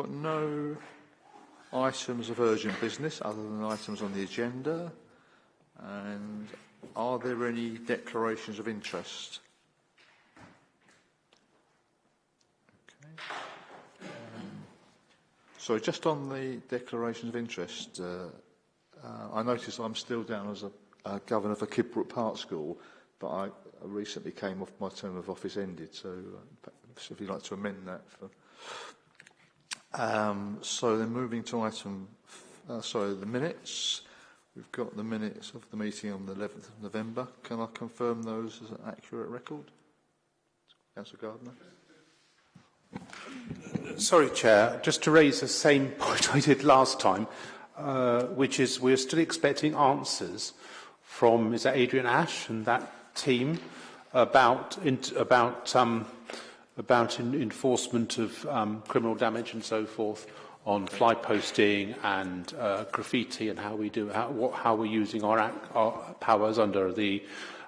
got no items of urgent business other than items on the agenda. And are there any declarations of interest? Okay. Um, so just on the declarations of interest, uh, uh, I notice I'm still down as a, a governor for Kidbrooke Park School, but I, I recently came off my term of office ended, so uh, if you'd like to amend that for Um, so then moving to item, uh, sorry, the minutes. We've got the minutes of the meeting on the 11th of November. Can I confirm those as an accurate record? Councillor Gardner. Sorry, Chair. Just to raise the same point I did last time, uh, which is we're still expecting answers from, is that Adrian Ash and that team about, about um, about in enforcement of um, criminal damage and so forth on fly posting and uh, graffiti and how we do how, what, how we're using our, act, our powers under the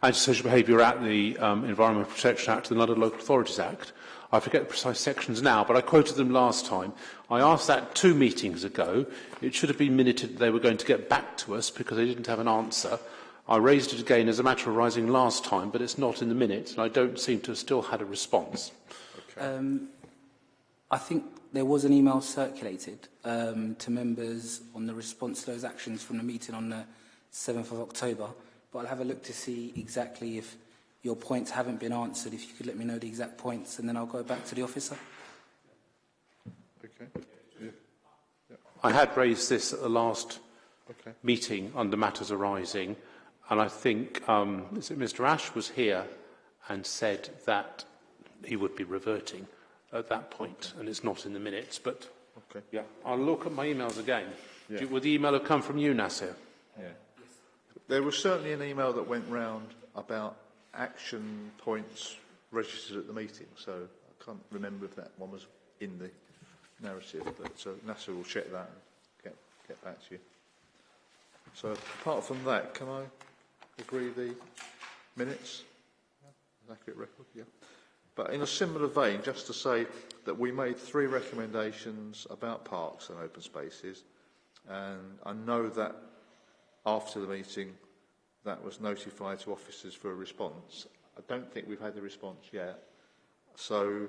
Antisocial Behaviour Act, the um, Environmental Protection Act, and the London Local Authorities Act. I forget the precise sections now, but I quoted them last time. I asked that two meetings ago. It should have been minuted that they were going to get back to us because they didn't have an answer. I raised it again as a matter of rising last time, but it's not in the minutes, and I don't seem to have still had a response. Um, I think there was an email circulated um, to members on the response to those actions from the meeting on the 7th of October, but I'll have a look to see exactly if your points haven't been answered. If you could let me know the exact points, and then I'll go back to the officer. Okay. Yeah. Yeah. I had raised this at the last okay. meeting under matters arising, and I think um, Mr Ash was here and said that he would be reverting at that point, and it's not in the minutes. But okay. yeah, I'll look at my emails again. Yeah. Would the email have come from you, Nasir? Yeah. There was certainly an email that went round about action points registered at the meeting, so I can't remember if that one was in the narrative, but uh, Nasser will check that and get, get back to you. So apart from that, can I agree the minutes? Yeah. Accurate record, yeah. But in a similar vein, just to say that we made three recommendations about parks and open spaces, and I know that after the meeting that was notified to officers for a response. I don't think we've had a response yet. So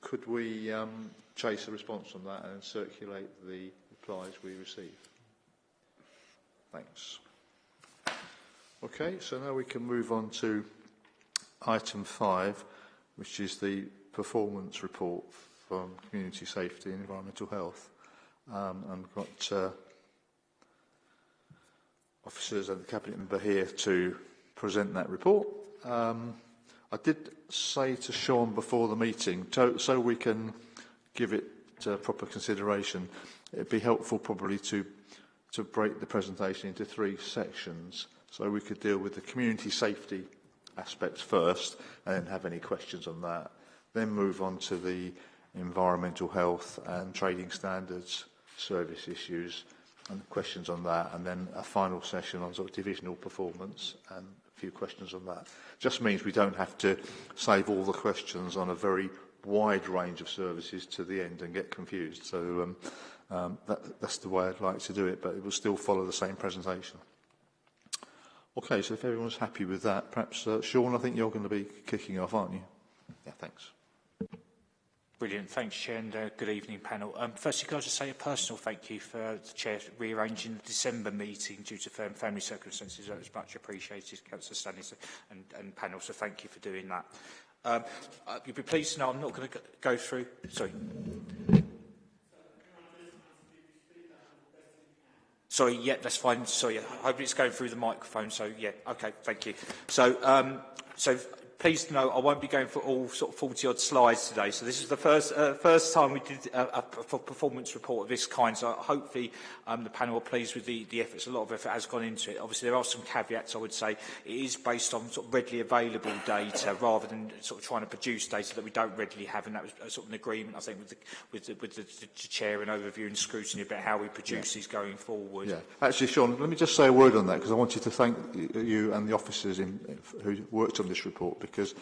could we um, chase a response on that and circulate the replies we receive? Thanks. Okay, so now we can move on to item five, which is the performance report from community safety and environmental health. Um, and we've got uh, officers and the cabinet member here to present that report. Um, I did say to Sean before the meeting, to, so we can give it uh, proper consideration, it'd be helpful probably to to break the presentation into three sections so we could deal with the community safety aspects first and then have any questions on that. Then move on to the environmental health and trading standards, service issues and questions on that. And then a final session on sort of divisional performance and a few questions on that. Just means we don't have to save all the questions on a very wide range of services to the end and get confused. So um, um, that, that's the way I'd like to do it, but it will still follow the same presentation. Okay, so if everyone's happy with that, perhaps, uh, Sean, I think you're going to be kicking off, aren't you? Yeah, thanks. Brilliant. Thanks, Chair, and uh, good evening, panel. Um, firstly, can I just say a personal thank you for uh, the Chair rearranging the December meeting due to firm family circumstances. That was much appreciated, Councillor Stanley and, and panel, so thank you for doing that. Um, uh, you'll be pleased to know I'm not going to go through... Sorry. Sorry, yeah, that's fine. Sorry, I hope it's going through the microphone. So, yeah, okay, thank you. So, um, so pleased to know I won't be going for all sort of 40 odd slides today. So this is the first uh, first time we did uh, a, a performance report of this kind. So hopefully um, the panel are pleased with the, the efforts. A lot of effort has gone into it. Obviously there are some caveats I would say. It is based on sort of readily available data rather than sort of trying to produce data that we don't readily have. And that was uh, sort of an agreement I think with the, with the, with the, the, the chair and overview and scrutiny about how we produce yeah. these going forward. Yeah. Actually Sean, let me just say a word on that because I want you to thank you and the officers in, who worked on this report because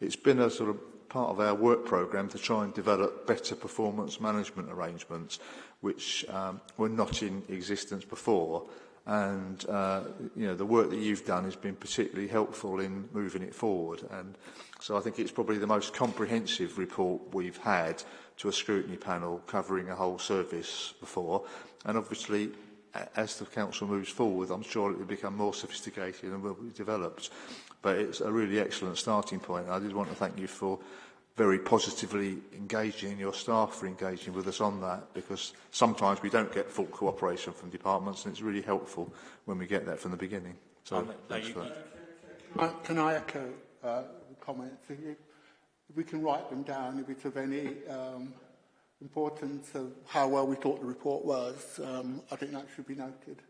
it's been a sort of part of our work programme to try and develop better performance management arrangements which um, were not in existence before. And uh, you know the work that you've done has been particularly helpful in moving it forward. And so I think it's probably the most comprehensive report we've had to a scrutiny panel covering a whole service before. And obviously as the council moves forward I'm sure it will become more sophisticated and will be developed. But it's a really excellent starting point. I did want to thank you for very positively engaging, your staff for engaging with us on that, because sometimes we don't get full cooperation from departments, and it's really helpful when we get that from the beginning. So, Um, thanks for that. Uh, Can I echo uh, the comments? If you- if we can write them down, if it's of any um, importance of how well we thought the report was, um, I think that should be noted.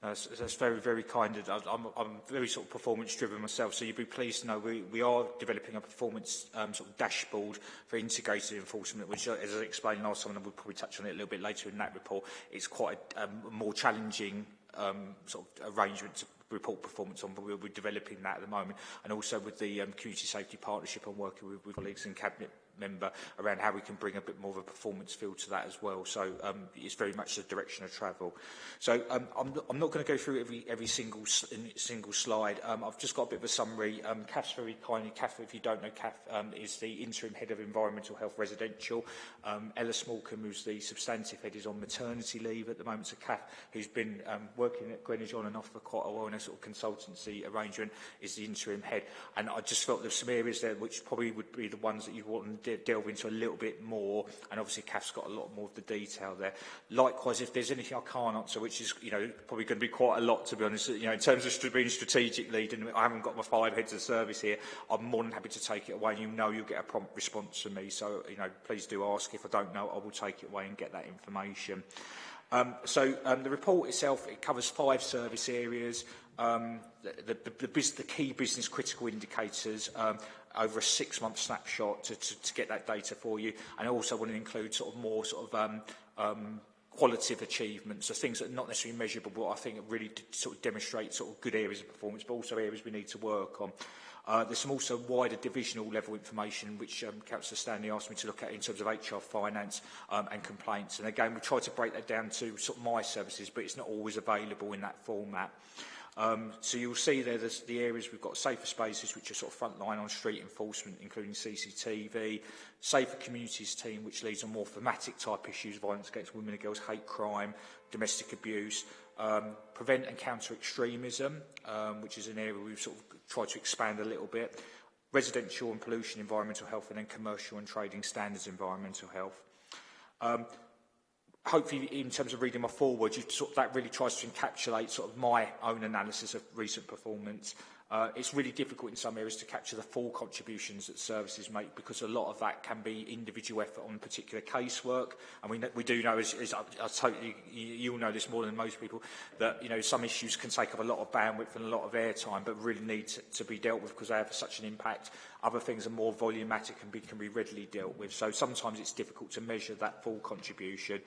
Uh, that's very, very kind. I'm, I'm very sort of performance driven myself, so you'd be pleased to know we, we are developing a performance um, sort of dashboard for integrated enforcement, which, as I explained last time, and we'll probably touch on it a little bit later in that report, it's quite a um, more challenging um, sort of arrangement to report performance on, but we're, we're developing that at the moment. And also with the um, community safety partnership, I'm working with, with colleagues in cabinet member around how we can bring a bit more of a performance feel to that as well. So um, it's very much the direction of travel. So um, I'm, I'm not going to go through every every single single slide. Um, I've just got a bit of a summary. Um, Kath's very kindly. Kath, if you don't know, Kath um, is the interim head of environmental health residential. Um, Ella Smallcombe, who's the substantive head, is on maternity leave at the moment. So Kath, who's been um, working at Greenwich on and off for quite a while in a sort of consultancy arrangement, is the interim head. And I just felt there's some areas there which probably would be the ones that you want de delve into a little bit more. And obviously, CAF's got a lot more of the detail there. Likewise, if there's anything I can't answer, which is you know probably going to be quite a lot to be honest, you know in terms of being strategic lead, and I haven't got my five heads of service here, I'm more than happy to take it away. You know you'll get a prompt response from me, so you know please do ask if I don't know. I will take it away and get that information. Um, so um, the report itself, it covers five service areas, um, the, the, the, the, bus the key business critical indicators, um, over a six-month snapshot to, to, to get that data for you. And I also want to include sort of more sort of um, um, qualitative achievements, so things that are not necessarily measurable, but I think really sort of demonstrate sort of good areas of performance, but also areas we need to work on. Uh, there's some also wider divisional level information which um, Councillor Stanley asked me to look at in terms of HR finance um, and complaints. And again, we try to break that down to sort of my services, but it's not always available in that format. Um, so you'll see there there's the areas we've got safer spaces, which are sort of frontline on street enforcement, including CCTV, safer communities team, which leads on more thematic type issues, violence against women and girls, hate crime, domestic abuse, um, prevent and counter extremism, um, which is an area we've sort of tried to expand a little bit, residential and pollution environmental health, and then commercial and trading standards environmental health. Um, hopefully in terms of reading my forward, you sort of, that really tries to encapsulate sort of my own analysis of recent performance. Uh, it's really difficult in some areas to capture the full contributions that services make because a lot of that can be individual effort on particular casework. And we, we do know, as, as I, I totally, you, you'll know this more than most people, that you know some issues can take up a lot of bandwidth and a lot of airtime, but really need to, to be dealt with because they have such an impact. Other things are more volumatic and be, can be readily dealt with. So sometimes it's difficult to measure that full contribution.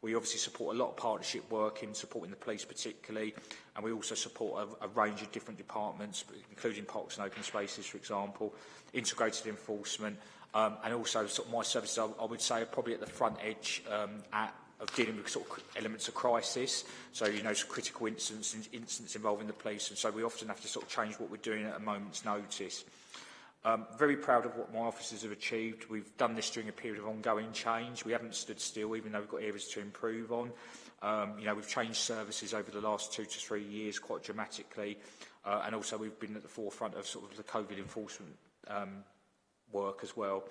We obviously support a lot of partnership work in supporting the police particularly, and we also support a, a range of different departments, including parks and open spaces, for example, integrated enforcement, um, and also sort of my services, I, I would say, are probably at the front edge um, at of dealing with sort of elements of crisis. So, you know, critical incidents, incidents involving the police. And so we often have to sort of change what we're doing at a moment's notice. Um, very proud of what my officers have achieved. We've done this during a period of ongoing change. We haven't stood still, even though we've got areas to improve on. Um, you know, we've changed services over the last two to three years quite dramatically, uh, and also we've been at the forefront of sort of the COVID enforcement um, work as well.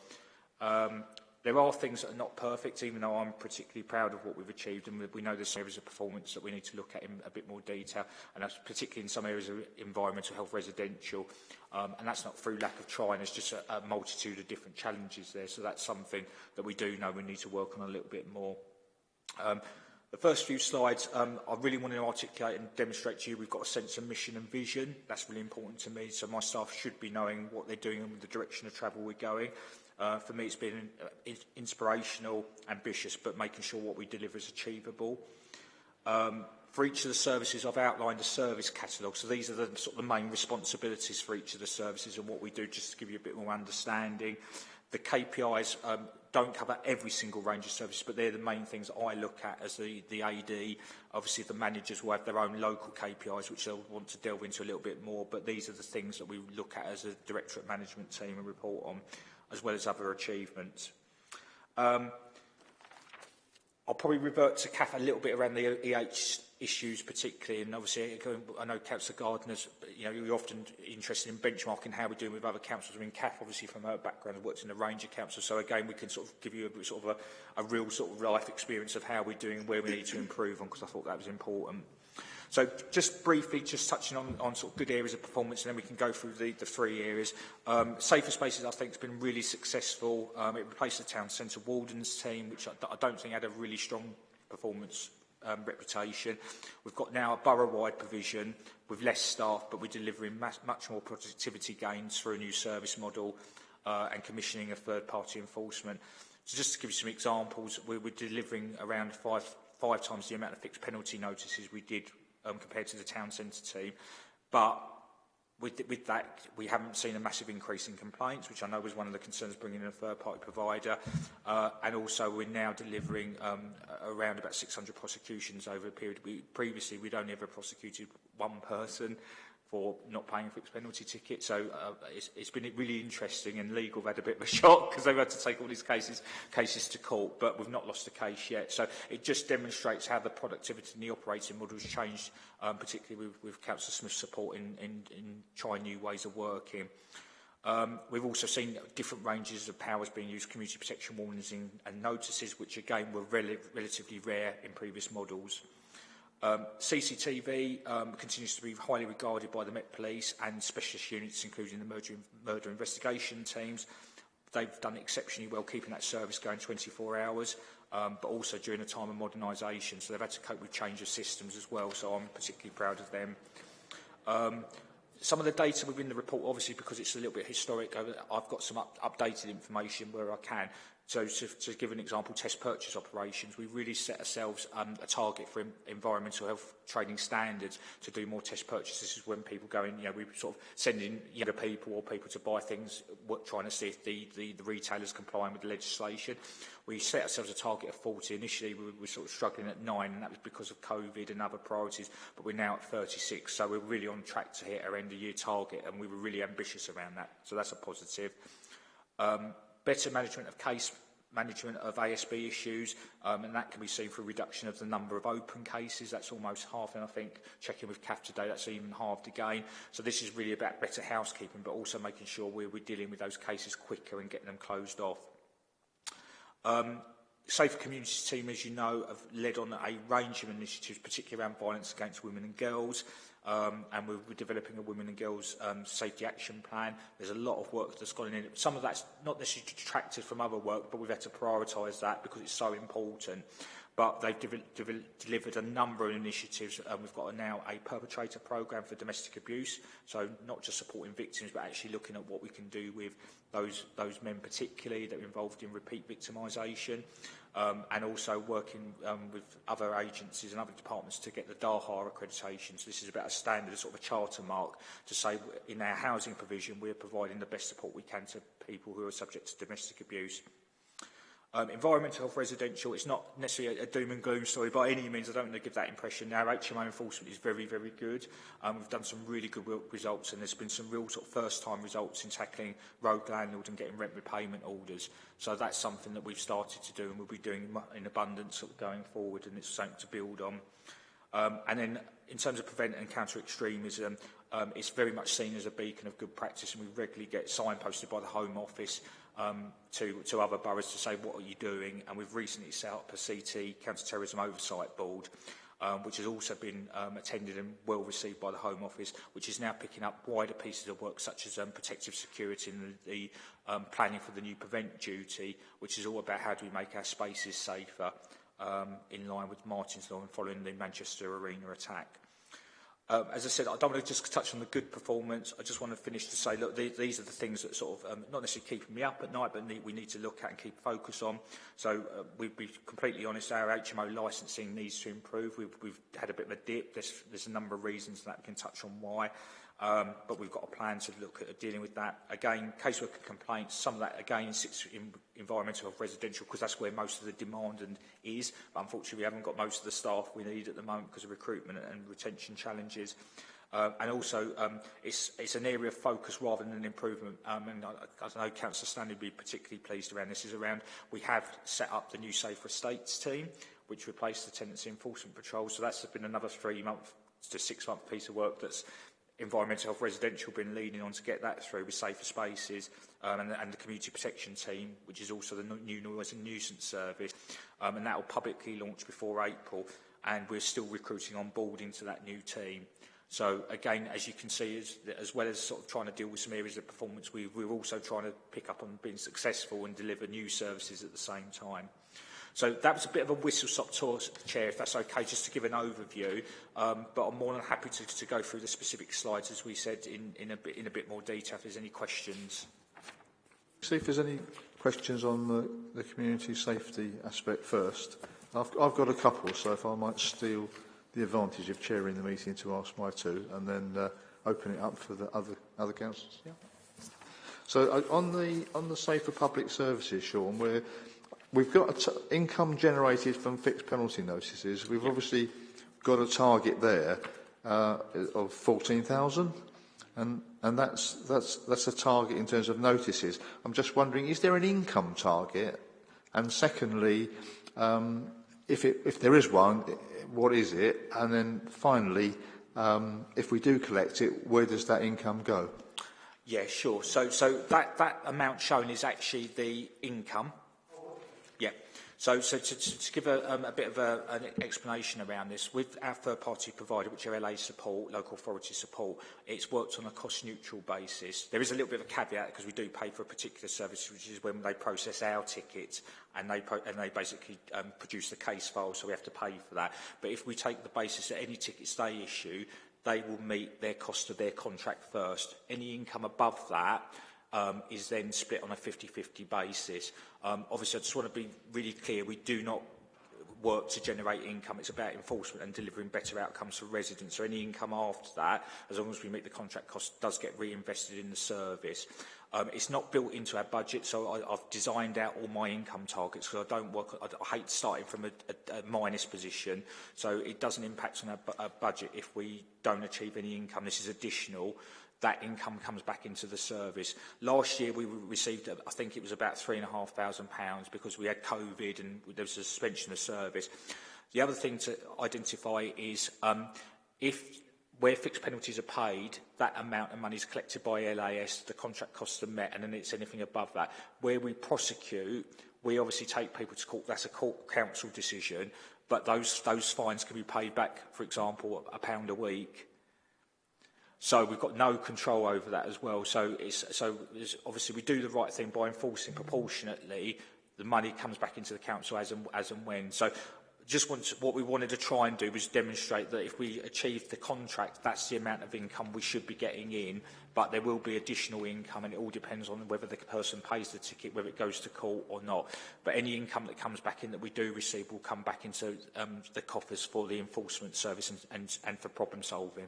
Um, There are things that are not perfect, even though I'm particularly proud of what we've achieved, and we know there's areas of performance that we need to look at in a bit more detail, and that's particularly in some areas of environmental health residential, um, and that's not through lack of trying, it's just a, a multitude of different challenges there, so that's something that we do know we need to work on a little bit more. Um, The first few slides, um, I really want to articulate and demonstrate to you we've got a sense of mission and vision. That's really important to me, so my staff should be knowing what they're doing and the direction of travel we're going. Uh, for me, it's been uh, inspirational, ambitious, but making sure what we deliver is achievable. Um, For each of the services, I've outlined a service catalogue. So these are the sort of the main responsibilities for each of the services and what we do, just to give you a bit more understanding. The KPIs um, don't cover every single range of services, but they're the main things I look at as the, the AD. Obviously, the managers will have their own local KPIs, which they'll want to delve into a little bit more, but these are the things that we look at as a directorate management team and report on, as well as other achievements. Um, I'll probably revert to Kath a little bit around the EH issues particularly, and obviously I know Councillor Gardner's, you know, you're often interested in benchmarking how we're doing with other councils. I mean, Kath obviously from her background worked in a range of councils, so again we can sort of give you a sort of a, a real sort of life experience of how we're doing, and where we need to improve on, because I thought that was important. So just briefly, just touching on, on sort of good areas of performance, and then we can go through the, the three areas. Um, Safer Spaces, I think, has been really successful. Um, it replaced the town centre wardens team, which I, I don't think had a really strong performance um, reputation. We've got now a borough-wide provision with less staff, but we're delivering much, much more productivity gains through a new service model uh, and commissioning of third-party enforcement. So just to give you some examples, we're, we're delivering around five, five times the amount of fixed penalty notices we did um, compared to the town centre team. But with, with that, we haven't seen a massive increase in complaints, which I know was one of the concerns bringing in a third-party provider. Uh, and also, we're now delivering um, around about 600 prosecutions over a period. We, previously, we'd only ever prosecuted one person for not paying for penalty tickets. So uh, it's, it's been really interesting, and legal have had a bit of a shock because they've had to take all these cases cases to court, but we've not lost a case yet. So it just demonstrates how the productivity and the operating model has changed, um, particularly with, with Councillor Smith's support in, in, in trying new ways of working. Um, we've also seen different ranges of powers being used, community protection warnings and, and notices, which again were rel relatively rare in previous models. Um, CCTV um, continues to be highly regarded by the Met Police and specialist units, including the murder, murder investigation teams. They've done exceptionally well keeping that service going 24 hours, um, but also during a time of modernisation. So they've had to cope with change of systems as well, so I'm particularly proud of them. Um, some of the data within the report, obviously, because it's a little bit historic, I've got some up updated information where I can. So to, to give an example, test purchase operations, we really set ourselves um, a target for environmental health training standards to do more test purchases this is when people go in, you know, we sort of sending younger people or people to buy things, what, trying to see if the, the, the retailers complying with the legislation. We set ourselves a target of 40. Initially, we were sort of struggling at nine, and that was because of COVID and other priorities, but we're now at 36. So we're really on track to hit our end of year target, and we were really ambitious around that. So that's a positive. Um, better management of case management of ASB issues, um, and that can be seen through reduction of the number of open cases. That's almost half, and I think checking with Kath today, that's even halved again. So this is really about better housekeeping, but also making sure we're, we're dealing with those cases quicker and getting them closed off. Um, Safer Communities team, as you know, have led on a range of initiatives, particularly around violence against women and girls um, and we're, we're developing a women and girls um, safety action plan. There's a lot of work that's gone in. Some of that's not necessarily detracted from other work, but we've had to prioritise that because it's so important. But they've de de delivered a number of initiatives, and we've got a, now a perpetrator program for domestic abuse. So not just supporting victims, but actually looking at what we can do with those those men particularly that are involved in repeat victimisation um, and also working um, with other agencies and other departments to get the DAHA accreditation. So this is about a standard, a sort of a charter mark to say in our housing provision we're providing the best support we can to people who are subject to domestic abuse. Um, environmental health residential, it's not necessarily a, a doom and gloom story by any means. I don't want to give that impression. Our HMO enforcement is very, very good. Um, we've done some really good results and there's been some real sort of first-time results in tackling road landlord and getting rent repayment orders. So that's something that we've started to do and we'll be doing in abundance sort of going forward and it's something to build on. Um, and then in terms of prevent and counter extremism, um, it's very much seen as a beacon of good practice and we regularly get signposted by the Home Office um, to, to other boroughs to say, what are you doing? And we've recently set up a CT, Counter-Terrorism Oversight Board, um, which has also been um, attended and well received by the Home Office, which is now picking up wider pieces of work such as um, protective security and the, the um, planning for the new prevent duty, which is all about how do we make our spaces safer um, in line with Martin's Law and following the Manchester Arena attack. Um, as I said, I don't want to just touch on the good performance. I just want to finish to say, look, these, these are the things that sort of, um, not necessarily keeping me up at night, but need, we need to look at and keep focus on. So uh, we'd be completely honest, our HMO licensing needs to improve. We've, we've had a bit of a dip. There's, there's a number of reasons that we can touch on why. Um, but we've got a plan to look at dealing with that. Again, caseworker complaints, some of that again sits in environmental health residential because that's where most of the demand and is. But unfortunately, we haven't got most of the staff we need at the moment because of recruitment and retention challenges. Uh, and also, um, it's, it's an area of focus rather than an improvement. Um, and I, I know Councillor Stanley would be particularly pleased around this. Is around we have set up the new Safer Estates team, which replaced the Tenancy Enforcement Patrol. So that's been another three-month to six-month piece of work that's environmental health residential been leaning on to get that through with safer spaces um, and, and the community protection team, which is also the new noise and nuisance service, um, and that will publicly launch before April, and we're still recruiting on board into that new team. So again, as you can see, as, as well as sort of trying to deal with some areas of performance, we, we're also trying to pick up on being successful and deliver new services at the same time. So that was a bit of a whistle-stop tour, Chair, if that's okay, just to give an overview. Um, but I'm more than happy to, to go through the specific slides, as we said, in, in, a bit, in a bit more detail if there's any questions. See if there's any questions on the, the community safety aspect first. I've, I've got a couple, so if I might steal the advantage of chairing the meeting to ask my two, and then uh, open it up for the other other. Yeah. So uh, on the on the safer public services, Sean, we're We've got income generated from fixed penalty notices. We've obviously got a target there uh, of 14,000, and, and that's, that's, that's a target in terms of notices. I'm just wondering, is there an income target? And secondly, um, if, it, if there is one, what is it? And then finally, um, if we do collect it, where does that income go? Yeah, sure. So, so that, that amount shown is actually the income. So, so to, to, to give a, um, a bit of a, an explanation around this, with our third-party provider, which are LA support, local authority support, it's worked on a cost-neutral basis. There is a little bit of a caveat because we do pay for a particular service, which is when they process our tickets and they, and they basically um, produce the case file, so we have to pay for that. But if we take the basis that any tickets they issue, they will meet their cost of their contract first. Any income above that um, is then split on a 50-50 basis. Um, obviously, I just want to be really clear, we do not work to generate income. It's about enforcement and delivering better outcomes for residents. So any income after that, as long as we meet the contract cost, does get reinvested in the service. Um, it's not built into our budget, so I, I've designed out all my income targets because I don't work, I, I hate starting from a, a, a minus position, so it doesn't impact on our, our budget if we don't achieve any income. This is additional that income comes back into the service. Last year we received, I think it was about £3,500 because we had COVID and there was a suspension of service. The other thing to identify is um, if where fixed penalties are paid, that amount of money is collected by LAS, the contract costs are met, and then it's anything above that. Where we prosecute, we obviously take people to court, that's a court council decision, but those, those fines can be paid back, for example, a pound a week So we've got no control over that as well. So, it's, so it's, obviously we do the right thing by enforcing proportionately. The money comes back into the council as and, as and when. So just want to, what we wanted to try and do was demonstrate that if we achieve the contract, that's the amount of income we should be getting in, but there will be additional income and it all depends on whether the person pays the ticket, whether it goes to court or not. But any income that comes back in that we do receive will come back into um, the coffers for the enforcement service and, and, and for problem solving.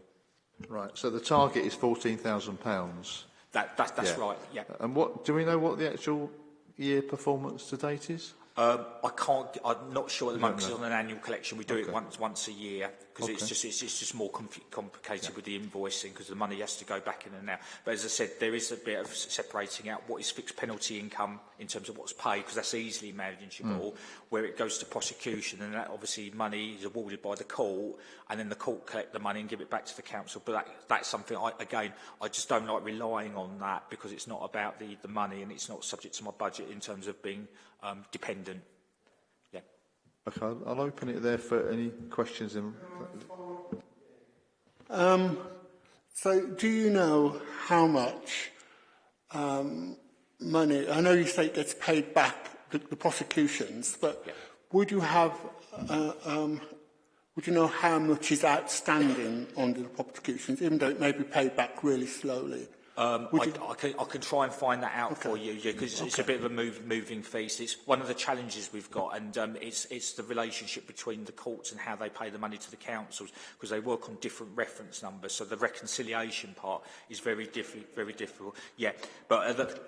Right, so the target is £14,000. That, that, that's yeah. right, yeah. And what, do we know what the actual year performance to date is? Um, I can't. I'm not sure at the moment because on an annual collection we do okay. it once once a year because okay. it's just it's, it's just more complicated yeah. with the invoicing because the money has to go back in and out. But as I said, there is a bit of separating out what is fixed penalty income in terms of what's paid because that's easily manageable. Mm. Where it goes to prosecution and that obviously money is awarded by the court and then the court collect the money and give it back to the council. But that, that's something I, again I just don't like relying on that because it's not about the the money and it's not subject to my budget in terms of being um, dependent. Yeah. Okay, I'll, I'll open it there for any questions. In... Um, so, do you know how much um, money? I know you say it gets paid back the, the prosecutions, but yeah. would you have uh, um, would you know how much is outstanding under the prosecutions, even though it may be paid back really slowly? Um, I, I, can, I can try and find that out okay. for you, yeah, because it's, okay. it's a bit of a move, moving feast. It's one of the challenges we've got, and um, it's, it's the relationship between the courts and how they pay the money to the councils, because they work on different reference numbers, so the reconciliation part is very, diffi very difficult. Yeah, but uh, the,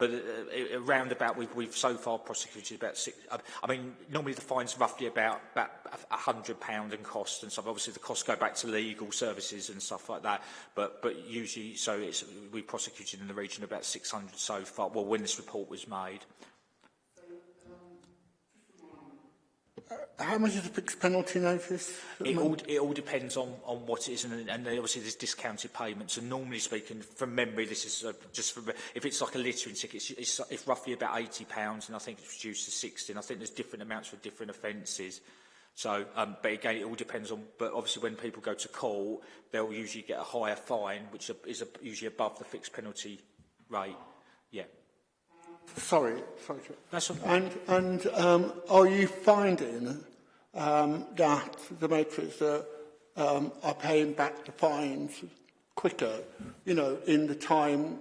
but uh, uh, around about we've, we've so far prosecuted about six. Uh, I mean, normally the fine's roughly about about a hundred pound in cost and stuff. Obviously, the costs go back to legal services and stuff like that. But but usually, so it's we prosecuted in the region about six hundred so far. Well, when this report was made. Uh, how much is the penalty notice? It all, it all depends on, on what it is, and, and obviously there's discounted payments. So normally speaking, from memory, this is uh, just from, if it's like a littering ticket, it's, it's, it's roughly about £80, pounds, and I think it's reduced to 60 and I think there's different amounts for different offences. So, um, but again, it all depends on, but obviously when people go to court, they'll usually get a higher fine, which is a, usually above the fixed penalty rate. Yeah. Sorry, sorry. That's okay. And, and um, are you finding um, that the makers uh, um, are paying back the fines quicker, you know, in the time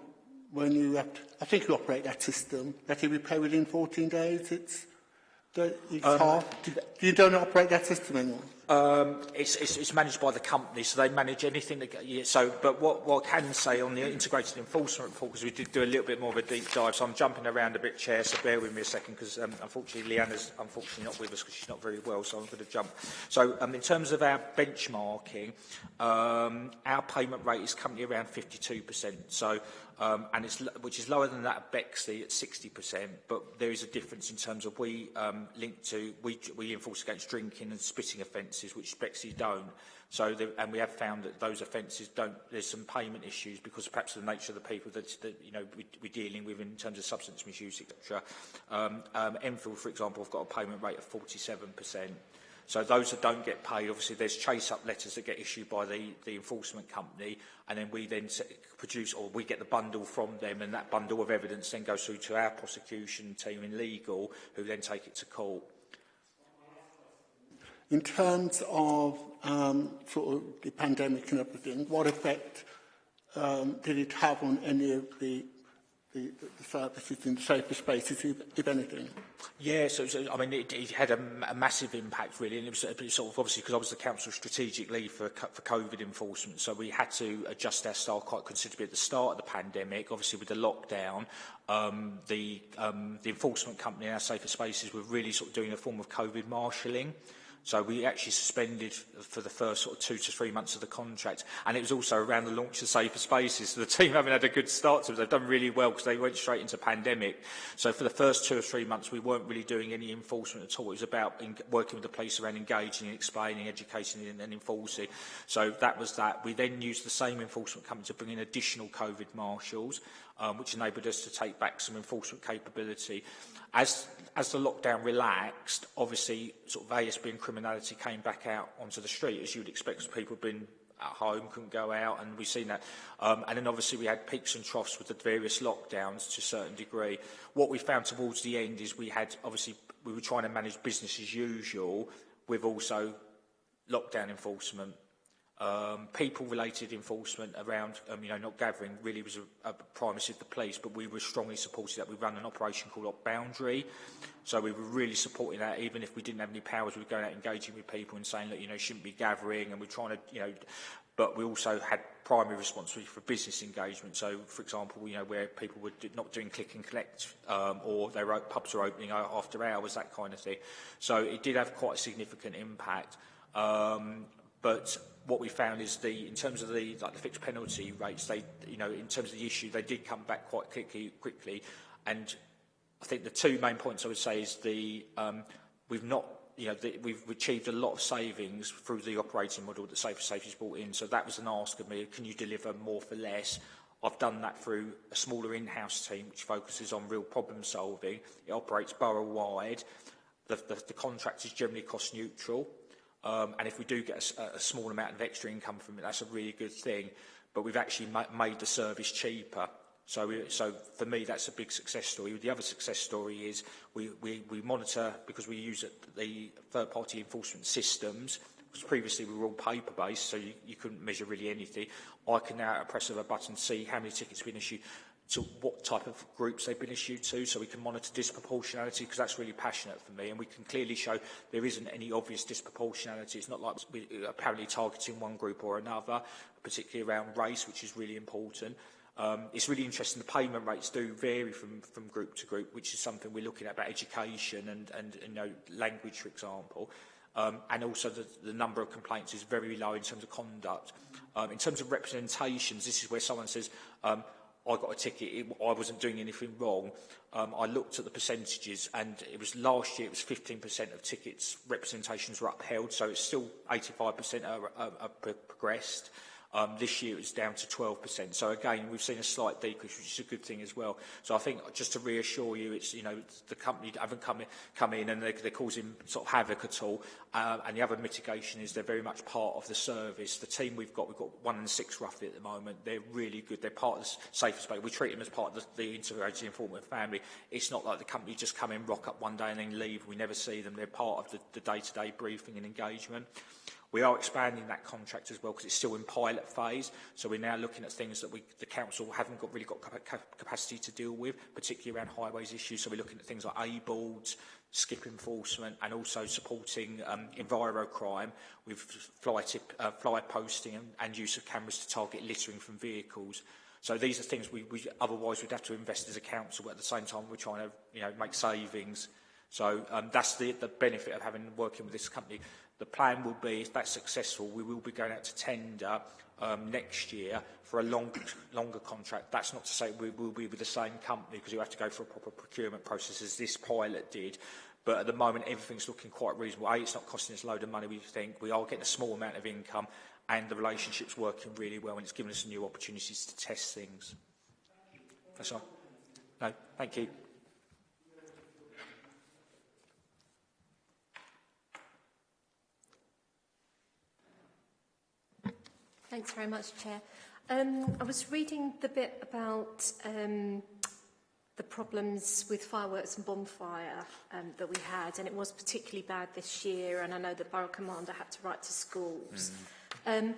when you have to, I think you operate that system, that if you pay within 14 days, it's, it's um, half. Do you don't operate that system anymore? Um, it's, it's, it's managed by the company, so they manage anything. That, yeah, so, but what, what I can say on the integrated enforcement report, because we did do a little bit more of a deep dive, so I'm jumping around a bit, Chair, so bear with me a second, because um, unfortunately Leanna's unfortunately not with us because she's not very well, so I'm going to jump. So um, in terms of our benchmarking, um, our payment rate is currently around 52%. So um, and it's, which is lower than that of Bexley at 60%, but there is a difference in terms of we um, link to, we, we enforce against drinking and spitting offences, which Bexley don't. So, the, and we have found that those offences don't, there's some payment issues because perhaps the nature of the people that, that you know, we, we're dealing with in terms of substance misuse, etc. Um, um, Enfield, for example, have got a payment rate of 47%. So those that don't get paid, obviously there's chase-up letters that get issued by the, the enforcement company, and then we then produce, or we get the bundle from them, and that bundle of evidence then goes through to our prosecution team in legal, who then take it to court. In terms of um, sort of the pandemic and everything, what effect um, did it have on any of the the, the fact in the safest spaces, if, if anything? Yes, yeah, so, so, I mean, it, it had a, a massive impact, really, and it was it sort of obviously because I was the council strategic lead for, for COVID enforcement, so we had to adjust our style quite considerably at the start of the pandemic. Obviously, with the lockdown, um, the, um, the enforcement company in our safer spaces were really sort of doing a form of COVID marshalling. So we actually suspended for the first sort of two to three months of the contract. And it was also around the launch of Safer Spaces. So the team haven't had a good start to it. They've done really well because they went straight into pandemic. So for the first two or three months, we weren't really doing any enforcement at all. It was about working with the police around engaging and explaining, educating and, and enforcing. So that was that. We then used the same enforcement company to bring in additional COVID marshals, um, which enabled us to take back some enforcement capability as as the lockdown relaxed, obviously sort of ASB and criminality came back out onto the street, as you'd expect, because people had been at home, couldn't go out, and we've seen that. Um, and then obviously we had peaks and troughs with the various lockdowns to a certain degree. What we found towards the end is we had, obviously, we were trying to manage business as usual with also lockdown enforcement Um, people-related enforcement around, um, you know, not gathering really was a, a primacy of the police, but we were strongly supported that. We ran an operation called Up Boundary, so we were really supporting that. Even if we didn't have any powers, we were going out engaging with people and saying, look, you know, shouldn't be gathering, and we're trying to, you know, but we also had primary responsibility for business engagement. So, for example, you know, where people were not doing click and collect, um, or their pubs are opening after hours, that kind of thing. So it did have quite a significant impact. Um, but what we found is the, in terms of the, like the fixed penalty rates, they, you know, in terms of the issue, they did come back quite quickly, quickly. And I think the two main points I would say is the, um, we've not, you know, the, we've achieved a lot of savings through the operating model that Safer Safety's brought in. So that was an ask of me, can you deliver more for less? I've done that through a smaller in-house team which focuses on real problem solving. It operates borough-wide. The, the, the contract is generally cost neutral. Um, and if we do get a, a small amount of extra income from it, that's a really good thing. But we've actually ma made the service cheaper So, we, so for me, that's a big success story. The other success story is we, we, we monitor, because we use the third-party enforcement systems, because previously we were all paper-based, so you, you couldn't measure really anything. I can now, at a press of a button, see how many tickets have been issued, to what type of groups they've been issued to, so we can monitor disproportionality, because that's really passionate for me, and we can clearly show there isn't any obvious disproportionality. It's not like we're apparently targeting one group or another, particularly around race, which is really important. Um, it's really interesting, the payment rates do vary from, from group to group, which is something we're looking at about education and, and you know, language, for example. Um, and also the, the number of complaints is very low in terms of conduct. Um, in terms of representations, this is where someone says, um, I got a ticket, it, I wasn't doing anything wrong. Um, I looked at the percentages and it was last year it was 15% of tickets representations were upheld, so it's still 85% are, are, are progressed. Um, this year it was down to 12%. So again, we've seen a slight decrease, which is a good thing as well. So I think just to reassure you, it's, you know, the company haven't come in, come in and they're, they're causing sort of havoc at all. Uh, and the other mitigation is they're very much part of the service. The team we've got, we've got one and six roughly at the moment. They're really good. They're part of the safer space. We treat them as part of the, the integrated informant family. It's not like the company just come in, rock up one day and then leave. We never see them. They're part of the day-to-day -day briefing and engagement. We are expanding that contract as well because it's still in pilot phase. So we're now looking at things that we, the council haven't got, really got cap capacity to deal with, particularly around highways issues. So we're looking at things like A-boards, skip enforcement and also supporting um, envirocrime with fly, tip, uh, fly posting and, and use of cameras to target littering from vehicles. So these are things we, we otherwise would have to invest as a council, but at the same time we're trying to you know, make savings. So um, that's the, the benefit of having working with this company. The plan will be, if that's successful, we will be going out to tender um, next year for a long, longer contract. That's not to say we will be with the same company because you have to go for a proper procurement process as this pilot did. But at the moment, everything's looking quite reasonable. A, it's not costing us a load of money, we think. We are getting a small amount of income and the relationship's working really well and it's given us new opportunities to test things. That's all. No, thank you. Thanks very much, Chair. Um, I was reading the bit about um, the problems with fireworks and bonfire um, that we had, and it was particularly bad this year, and I know the Borough Commander had to write to schools. Mm. Um,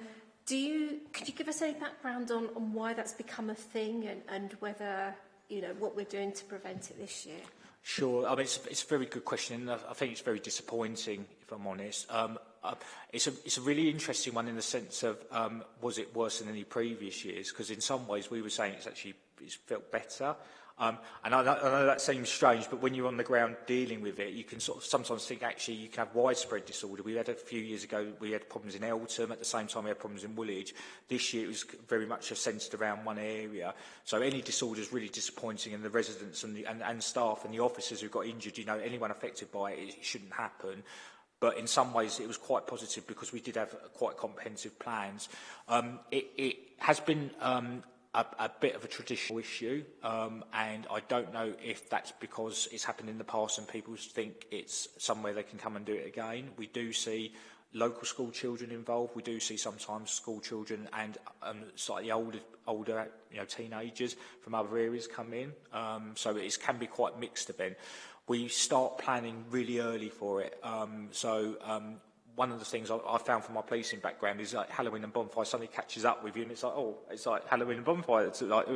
do you, could you give us any background on, on why that's become a thing and, and whether, you know, what we're doing to prevent it this year? Sure. I mean, it's, it's a very good question, and I think it's very disappointing, if I'm honest. Um, uh, it's, a, it's a really interesting one in the sense of um, was it worse than any previous years? Because in some ways we were saying it's actually it's felt better. Um, and I, I know that seems strange, but when you're on the ground dealing with it, you can sort of sometimes think actually you can have widespread disorder. We had a few years ago, we had problems in Eltham, at the same time we had problems in Woolwich. This year it was very much centred around one area. So any disorder is really disappointing and the residents and, the, and, and staff and the officers who got injured, you know, anyone affected by it, it shouldn't happen but in some ways it was quite positive because we did have quite comprehensive plans. Um, it, it has been um, a, a bit of a traditional issue, um, and I don't know if that's because it's happened in the past and people think it's somewhere they can come and do it again. We do see local school children involved. We do see sometimes school children and um, slightly older, older you know, teenagers from other areas come in. Um, so it can be quite mixed event. We start planning really early for it. Um, so um, one of the things I, I found from my policing background is like Halloween and bonfire suddenly catches up with you and it's like, oh, it's like Halloween and bonfire. It's like,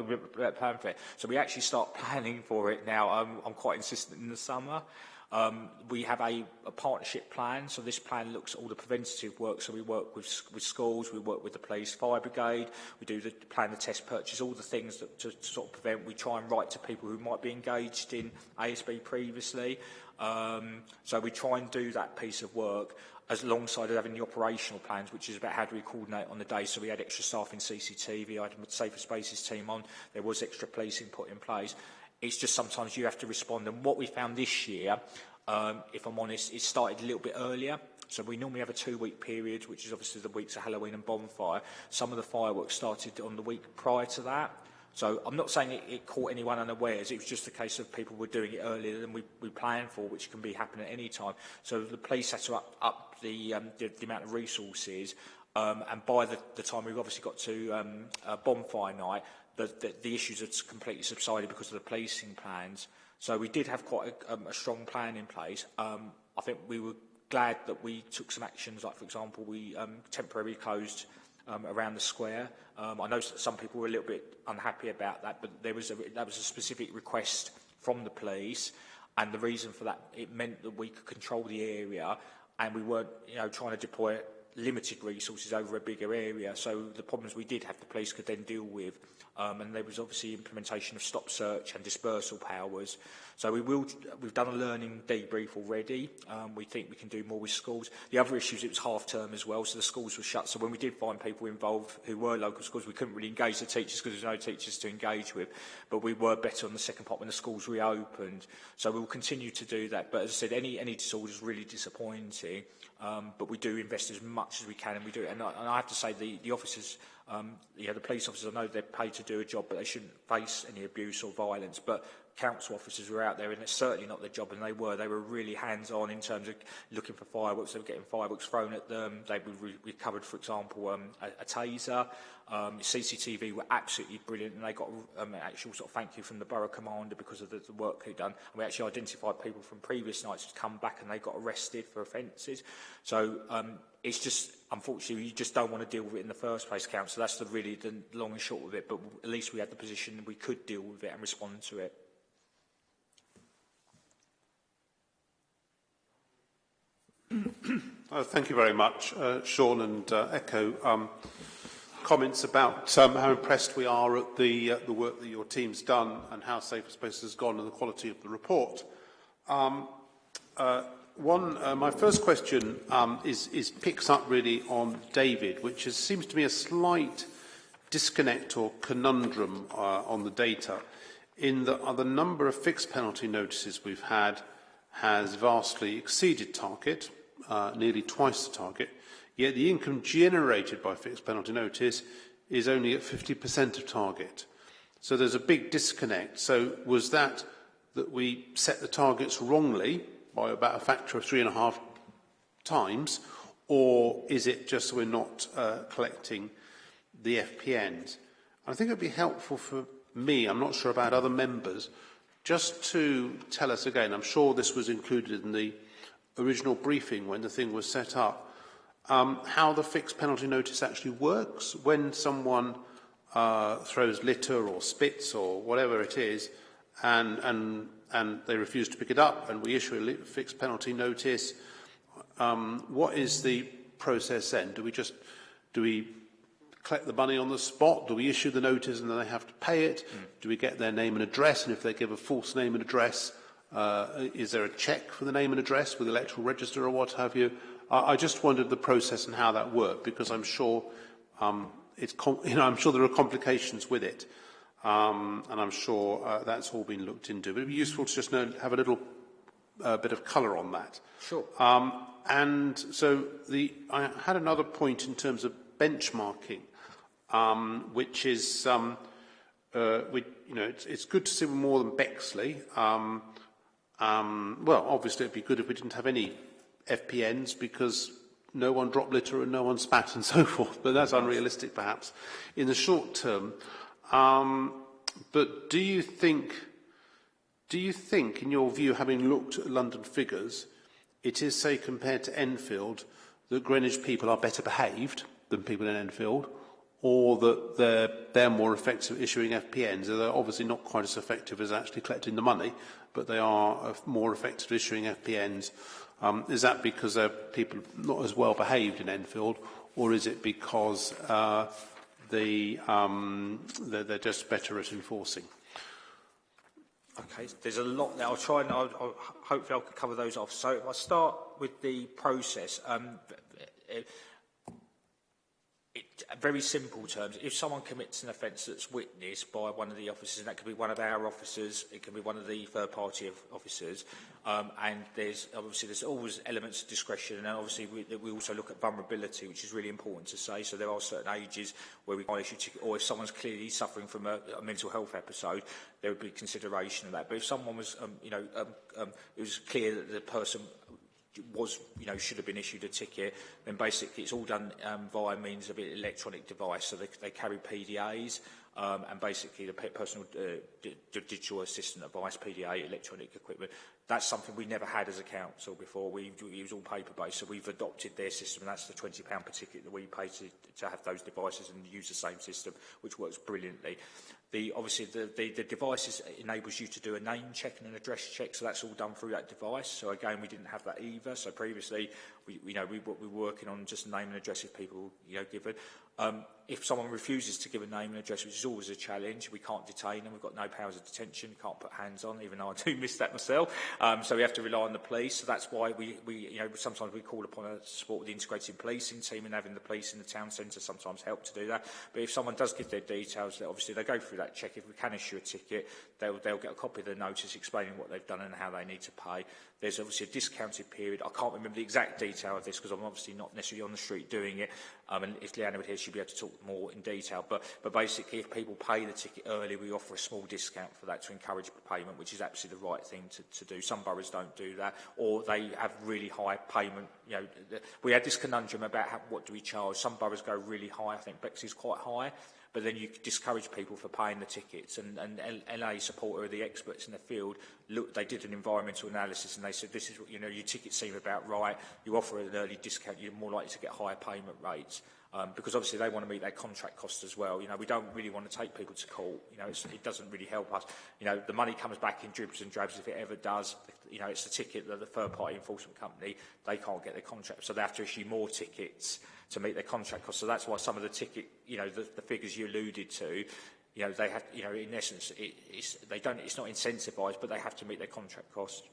plan for it. So we actually start planning for it now. I'm, I'm quite insistent in the summer. Um, we have a, a partnership plan, so this plan looks at all the preventative work. So we work with, with schools, we work with the police fire brigade, we do the plan the test purchase, all the things that to, to sort of prevent. We try and write to people who might be engaged in ASB previously. Um, so we try and do that piece of work as alongside having the operational plans, which is about how do we coordinate on the day. So we had extra staff in CCTV, I had a Safer Spaces team on, there was extra policing put in place. It's just sometimes you have to respond. And what we found this year, um, if I'm honest, it started a little bit earlier. So we normally have a two-week period, which is obviously the weeks of Halloween and bonfire. Some of the fireworks started on the week prior to that. So I'm not saying it, it caught anyone unawares. It was just a case of people were doing it earlier than we, we planned for, which can be happening at any time. So the police had to up, up the, um, the, the amount of resources. Um, and by the, the time we've obviously got to um, uh, bonfire night, the, the, the issues had completely subsided because of the policing plans. So we did have quite a, um, a strong plan in place. Um, I think we were glad that we took some actions, like, for example, we um, temporarily closed um, around the square. Um, I know some people were a little bit unhappy about that, but there was a, that was a specific request from the police, and the reason for that, it meant that we could control the area, and we weren't, you know, trying to deploy limited resources over a bigger area. So the problems we did have the police could then deal with. Um, and there was obviously implementation of stop search and dispersal powers. So we will, we've done a learning debrief already. Um, we think we can do more with schools. The other issue is it was half term as well, so the schools were shut. So when we did find people involved who were local schools, we couldn't really engage the teachers because there was no teachers to engage with. But we were better on the second part when the schools reopened. So we will continue to do that. But as I said, any, any disorder is really disappointing. Um, but we do invest as much much as we can, and we do it. And I, and I have to say, the, the officers, um, yeah, the police officers, I know they're paid to do a job, but they shouldn't face any abuse or violence. But council officers were out there, and it's certainly not their job, and they were. They were really hands-on in terms of looking for fireworks. They were getting fireworks thrown at them. They re recovered, for example, um, a, a taser. Um, CCTV were absolutely brilliant, and they got um, an actual sort of thank you from the borough commander because of the, the work they'd done. And we actually identified people from previous nights who'd come back and they got arrested for offences. So um, it's just, unfortunately, you just don't want to deal with it in the first place, council. That's the really the long and short of it. But at least we had the position we could deal with it and respond to it. Oh, thank you very much, uh, Sean, and uh, echo um, comments about um, how impressed we are at the, uh, the work that your team's done and how Safer Spaces has gone and the quality of the report. Um, uh, one, uh, my first question um, is, is picks up really on David, which is, seems to me a slight disconnect or conundrum uh, on the data in that uh, the number of fixed penalty notices we've had has vastly exceeded target, uh, nearly twice the target, yet the income generated by fixed penalty notice is only at 50% of target. So there's a big disconnect. So was that that we set the targets wrongly by about a factor of three and a half times, or is it just we're not uh, collecting the FPNs? I think it would be helpful for me, I'm not sure about other members, just to tell us again, I'm sure this was included in the original briefing when the thing was set up, um, how the fixed penalty notice actually works when someone uh, throws litter or spits or whatever it is and, and, and they refuse to pick it up and we issue a fixed penalty notice, um, what is the process then? Do we just do we collect the money on the spot? Do we issue the notice and then they have to pay it? Mm. Do we get their name and address? And if they give a false name and address, uh, is there a check for the name and address with the electoral register or what have you? I, I just wondered the process and how that worked because I'm sure um, it's you know I'm sure there are complications with it, um, and I'm sure uh, that's all been looked into. But it'd be useful to just know, have a little uh, bit of colour on that. Sure. Um, and so the, I had another point in terms of benchmarking, um, which is, um, uh, we, you know, it's, it's good to see more than Bexley. Um, um, well, obviously, it'd be good if we didn't have any FPNs because no one dropped litter and no one spat and so forth, but that's unrealistic perhaps in the short term. Um, but do you think, do you think, in your view, having looked at London figures, it is, say, compared to Enfield, that Greenwich people are better behaved than people in Enfield, or that they're, they're more effective issuing FPNs. They're obviously not quite as effective as actually collecting the money, but they are uh, more effective at issuing FPNs. Um, is that because they're people not as well behaved in Enfield, or is it because uh, the, um, they're, they're just better at enforcing? Okay, there's a lot there. I'll try and I'll, I'll, hopefully I'll cover those off. So if I start with the process, um, very simple terms, if someone commits an offence that's witnessed by one of the officers, and that could be one of our officers, it can be one of the third-party officers, um, and there's obviously there's always elements of discretion, and obviously we, we also look at vulnerability, which is really important to say. So there are certain ages where we can't issue ticket, or if someone's clearly suffering from a, a mental health episode, there would be consideration of that. But if someone was, um, you know, um, um, it was clear that the person was, you know, should have been issued a ticket, then basically it's all done um, via means of an electronic device. So they, they carry PDAs, um, and basically the personal uh, digital assistant advice, PDA, electronic equipment. That's something we never had as a council before. We, it was all paper-based, so we've adopted their system, and that's the £20 per ticket that we pay to, to have those devices and use the same system, which works brilliantly. The, obviously, the, the, the device enables you to do a name check and an address check, so that's all done through that device. So again, we didn't have that either. So previously, we, you know, we, we're working on just name and address if people, you know, give it. Um, if someone refuses to give a name and address, which is always a challenge, we can't detain them, we've got no powers of detention, can't put hands on, even though I do miss that myself. Um, so we have to rely on the police. So that's why we, we you know, sometimes we call upon a support of the integrated policing team and having the police in the town centre sometimes help to do that. But if someone does give their details, obviously they go through that check. If we can issue a ticket, they'll, they'll get a copy of the notice explaining what they've done and how they need to pay. There's obviously a discounted period. I can't remember the exact detail of this because I'm obviously not necessarily on the street doing it. Um, and if Leanna were here, she'd be able to talk more in detail. But, but basically, if people pay the ticket early, we offer a small discount for that to encourage payment, which is absolutely the right thing to, to do. Some boroughs don't do that, or they have really high payment. You know, we had this conundrum about how, what do we charge. Some boroughs go really high. I think Bexley's quite high. But then you discourage people for paying the tickets. And, and LA supporter the experts in the field. Look, they did an environmental analysis and they said, this is what, you know, your tickets seem about right. You offer an early discount, you're more likely to get higher payment rates. Um, because obviously they want to meet their contract costs as well. You know, we don't really want to take people to court. You know, it doesn't really help us. You know, the money comes back in dribs and drabs if it ever does. You know, it's the ticket that the third-party enforcement company, they can't get their contract, so they have to issue more tickets to meet their contract costs. So that's why some of the ticket, you know, the, the figures you alluded to, you know, they have, you know, in essence, it, it's, they don't, it's not incentivised, but they have to meet their contract costs.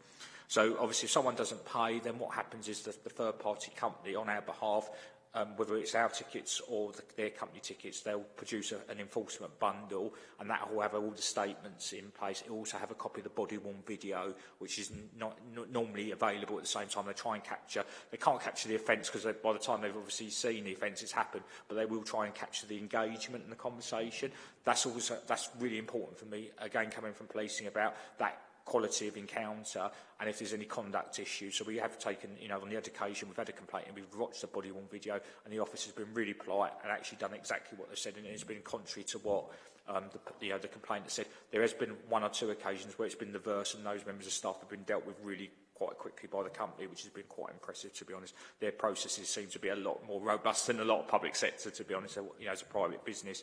So obviously, if someone doesn't pay, then what happens is that the third-party company, on our behalf, um, whether it's our tickets or the, their company tickets, they'll produce a, an enforcement bundle and that will have all the statements in place. It'll also have a copy of the body-worn video, which is not, not normally available at the same time. They try and capture, they can't capture the offence because by the time they've obviously seen the offence, it's happened, but they will try and capture the engagement and the conversation. That's also, that's really important for me, again, coming from policing about that quality of encounter and if there's any conduct issues. So we have taken, you know, on the education, we've had a complaint and we've watched the body worn video and the office has been really polite and actually done exactly what they said and it's been contrary to what um, the, you know, the complainant said. There has been one or two occasions where it's been the verse and those members of staff have been dealt with really quite quickly by the company, which has been quite impressive, to be honest. Their processes seem to be a lot more robust than a lot of public sector, to be honest, you know, as a private business.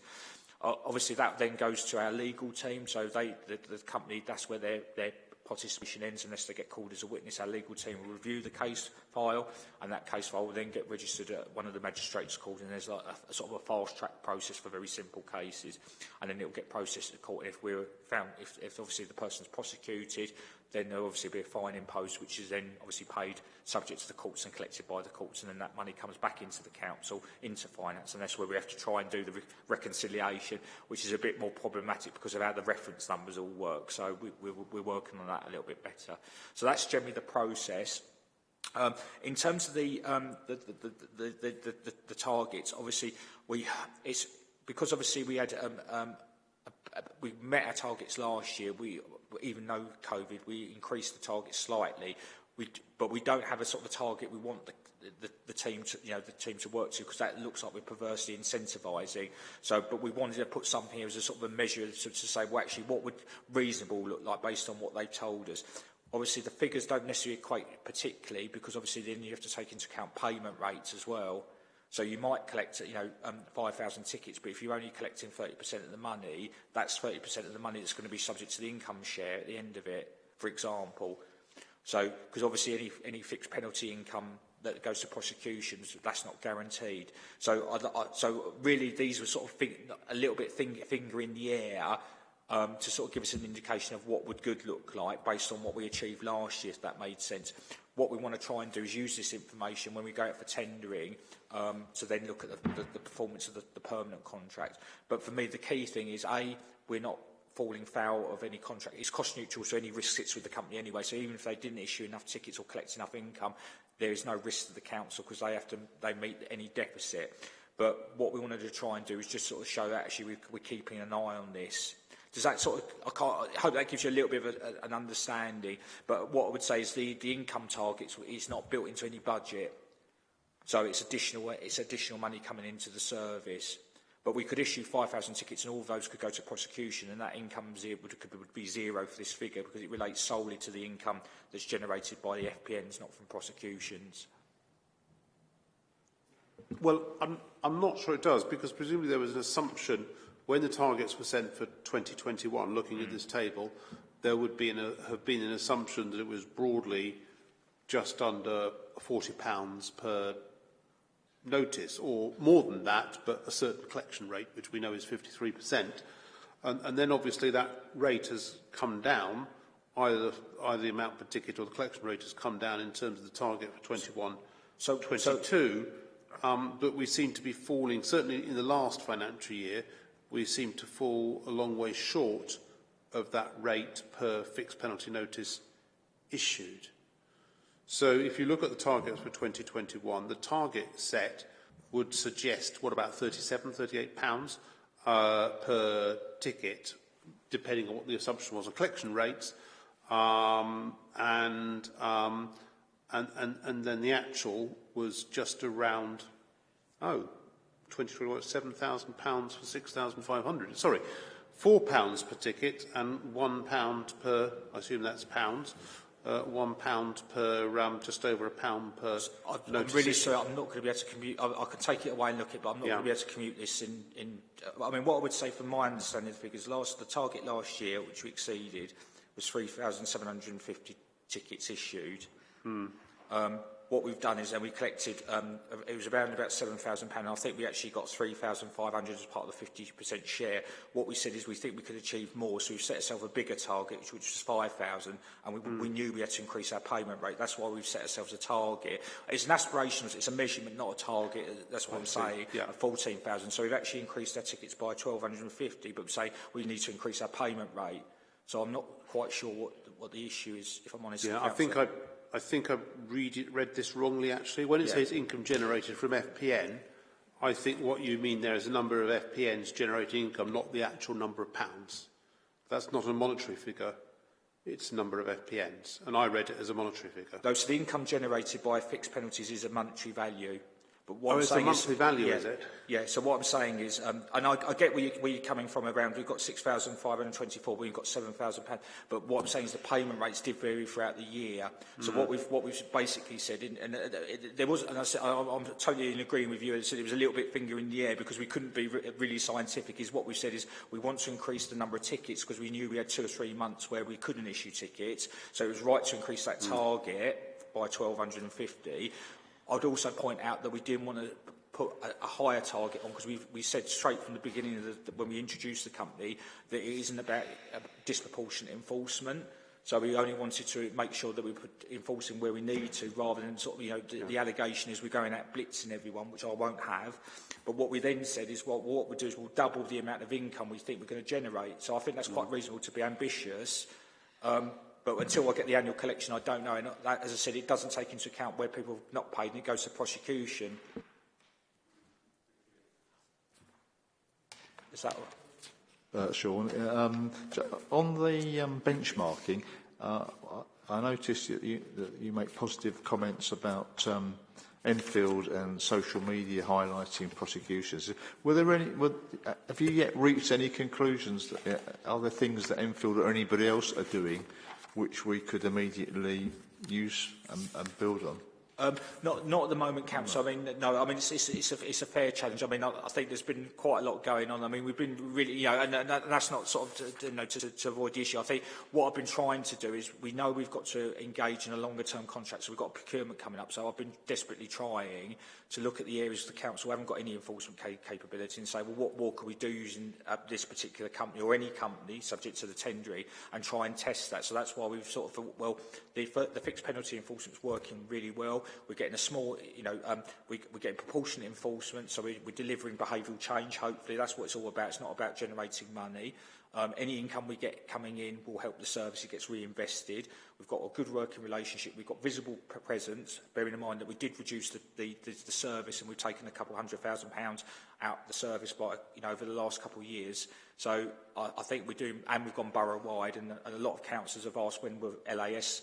Obviously, that then goes to our legal team. So they, the, the company, that's where their, their participation ends unless they get called as a witness. Our legal team will review the case file, and that case file will then get registered at one of the magistrates' courts, and there's like a, a sort of a fast-track process for very simple cases, and then it will get processed at court. And if we're found, if, if obviously the person's prosecuted, then there'll obviously be a fine imposed, which is then obviously paid subject to the courts and collected by the courts, and then that money comes back into the council, into finance, and that's where we have to try and do the re reconciliation, which is a bit more problematic because of how the reference numbers all work. So we, we, we're working on that a little bit better. So that's generally the process. Um, in terms of the, um, the, the, the, the, the, the, targets, obviously, we, it's because obviously we had um, um, we met our targets last year. We, even though COVID, we increased the target slightly. We, but we don't have a sort of a target we want the, the, the team to, you know, the team to work to because that looks like we're perversely incentivising. So, but we wanted to put something here as a sort of a measure to, to say, well, actually, what would reasonable look like based on what they told us. obviously the figures don't necessarily equate particularly because obviously then you have to take into account payment rates as well. So you might collect, you know, um, 5,000 tickets, but if you're only collecting 30% of the money, that's 30% of the money that's going to be subject to the income share at the end of it, for example. So, because obviously any, any fixed penalty income that goes to prosecutions, that's not guaranteed. So, I, I, so really these were sort of think, a little bit finger, finger in the air um, to sort of give us an indication of what would good look like based on what we achieved last year, if that made sense. What we want to try and do is use this information when we go out for tendering um, to then look at the, the, the performance of the, the permanent contract. But for me, the key thing is, A, we're not falling foul of any contract. It's cost neutral, so any risk sits with the company anyway. So even if they didn't issue enough tickets or collect enough income, there is no risk to the council because they have to they meet any deficit. But what we wanted to try and do is just sort of show that actually we're, we're keeping an eye on this Does that sort of, I, can't, I hope that gives you a little bit of a, an understanding, but what I would say is the, the income targets is not built into any budget. So it's additional, it's additional money coming into the service. But we could issue 5,000 tickets and all those could go to prosecution and that income would, would be zero for this figure because it relates solely to the income that's generated by the FPNs, not from prosecutions. Well, I'm, I'm not sure it does because presumably there was an assumption when the targets were sent for 2021, looking at this table, there would be an, a, have been an assumption that it was broadly just under £40 per notice, or more than that, but a certain collection rate, which we know is 53%. And, and then obviously that rate has come down, either, either the amount per ticket or the collection rate has come down in terms of the target for 21, So, 22. Um, but we seem to be falling, certainly in the last financial year, we seem to fall a long way short of that rate per fixed penalty notice issued. So if you look at the targets for 2021, the target set would suggest, what about 37, 38 pounds uh, per ticket, depending on what the assumption was on collection rates, um, and, um, and, and, and then the actual was just around, oh, 2021, 7,000 pounds for 6,500. Sorry, four pounds per ticket and one pound per, I assume that's pounds, uh, one pound per, um, just over a pound per I'm notice. really sorry, I'm not going to be able to commute. I, I can take it away and look at it, but I'm not Yeah. going to be able to commute this in. in uh, I mean, what I would say from my understanding of the figures, last the target last year, which we exceeded, was 3,750 tickets issued. Um, what we've done is then we collected, um, it was around about £7,000. I think we actually got 3500 as part of the 50% share. What we said is we think we could achieve more, so we've set ourselves a bigger target, which was 5000 and we, mm. we knew we had to increase our payment rate. That's why we've set ourselves a target. It's an aspiration it's a measurement, not a target. That's what I I'm see. saying, yeah. 14000 So we've actually increased our tickets by 1250 but we say we need to increase our payment rate. So I'm not quite sure what, what the issue is, if I'm honest. Yeah, I think I I think I read, it, read this wrongly actually. When it Yeah. says income generated from FPN, I think what you mean there is a number of FPNs generating income, not the actual number of pounds. That's not a monetary figure. It's a number of FPNs, and I read it as a monetary figure. No, so the income generated by fixed penalties is a monetary value. But what oh, I'm it's saying the monthly is, value, yeah, is it? Yeah, so what I'm saying is, um, and I, I get where, you, where you're coming from around, we've got 6,524, we've got 7,000 pounds, but what I'm saying is the payment rates did vary throughout the year. So mm -hmm. what we've what we've basically said, and, and uh, uh, it, there was, and I said, I, I'm totally in agreeing with you, and said it was a little bit finger in the air because we couldn't be re really scientific, is what we've said is we want to increase the number of tickets because we knew we had two or three months where we couldn't issue tickets, so it was right to increase that mm. target by 1,250, I'd also point out that we didn't want to put a, a higher target on because we we said straight from the beginning of the, the, when we introduced the company that it isn't about uh, disproportionate enforcement. So we only wanted to make sure that we put enforcing where we need to rather than sort of, you know, the, yeah. the allegation is we're going out blitzing everyone, which I won't have. But what we then said is what, what we'll do is we'll double the amount of income we think we're going to generate. So I think that's quite mm. reasonable to be ambitious. Um, but until I get the annual collection, I don't know. And that, as I said, it doesn't take into account where people have not paid, and it goes to prosecution. Is that all? uh, Sean. Um, on the um, benchmarking, uh, I I noticed that you, that you make positive comments about um, Enfield and social media highlighting prosecutions. Were there any? Were, uh, have you yet reached any conclusions? That, uh, are there things that Enfield or anybody else are doing which we could immediately use and, and build on? Um, not, not at the moment, Council. I mean, no. I mean, it's, it's, it's, a, it's a fair challenge. I mean, I, I think there's been quite a lot going on. I mean, we've been really, you know, and, and that's not sort of, to, you know, to, to avoid the issue. I think what I've been trying to do is we know we've got to engage in a longer-term contract, so we've got a procurement coming up. So I've been desperately trying to look at the areas the council haven't got any enforcement ca capability and say, well, what more can we do using uh, this particular company or any company subject to the tendering and try and test that. So that's why we've sort of thought, well, the, the fixed penalty enforcement's working really well. We're getting a small, you know, um, we, we're getting proportionate enforcement, so we, we're delivering behavioural change, hopefully. That's what it's all about. It's not about generating money. Um, any income we get coming in will help the service, it gets reinvested. We've got a good working relationship, we've got visible presence, bearing in mind that we did reduce the, the, the, the service and we've taken a couple of hundred thousand pounds out the service by, you know, over the last couple of years. So I, I think we're doing, and we've gone borough-wide, and, and a lot of councillors have asked when will LAS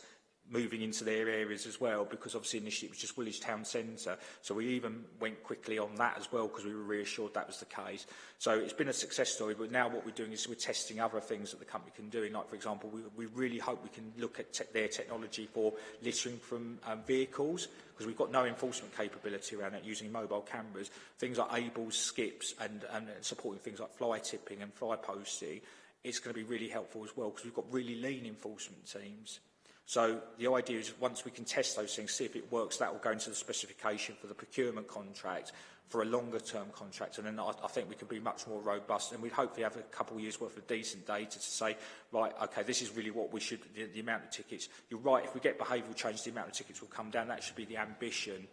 moving into their areas as well because obviously initially it was just Woolwich Town Centre. So we even went quickly on that as well because we were reassured that was the case. So it's been a success story but now what we're doing is we're testing other things that the company can do. Like for example we, we really hope we can look at te their technology for littering from um, vehicles because we've got no enforcement capability around it using mobile cameras. Things like ables skips and, and supporting things like fly tipping and fly posting it's going to be really helpful as well because we've got really lean enforcement teams. So the idea is once we can test those things, see if it works, that will go into the specification for the procurement contract for a longer term contract. And then I, I think we can be much more robust and we'd hopefully have a couple of years worth of decent data to say, right, okay, this is really what we should, the, the amount of tickets. You're right, if we get behavioural change, the amount of tickets will come down. That should be the ambition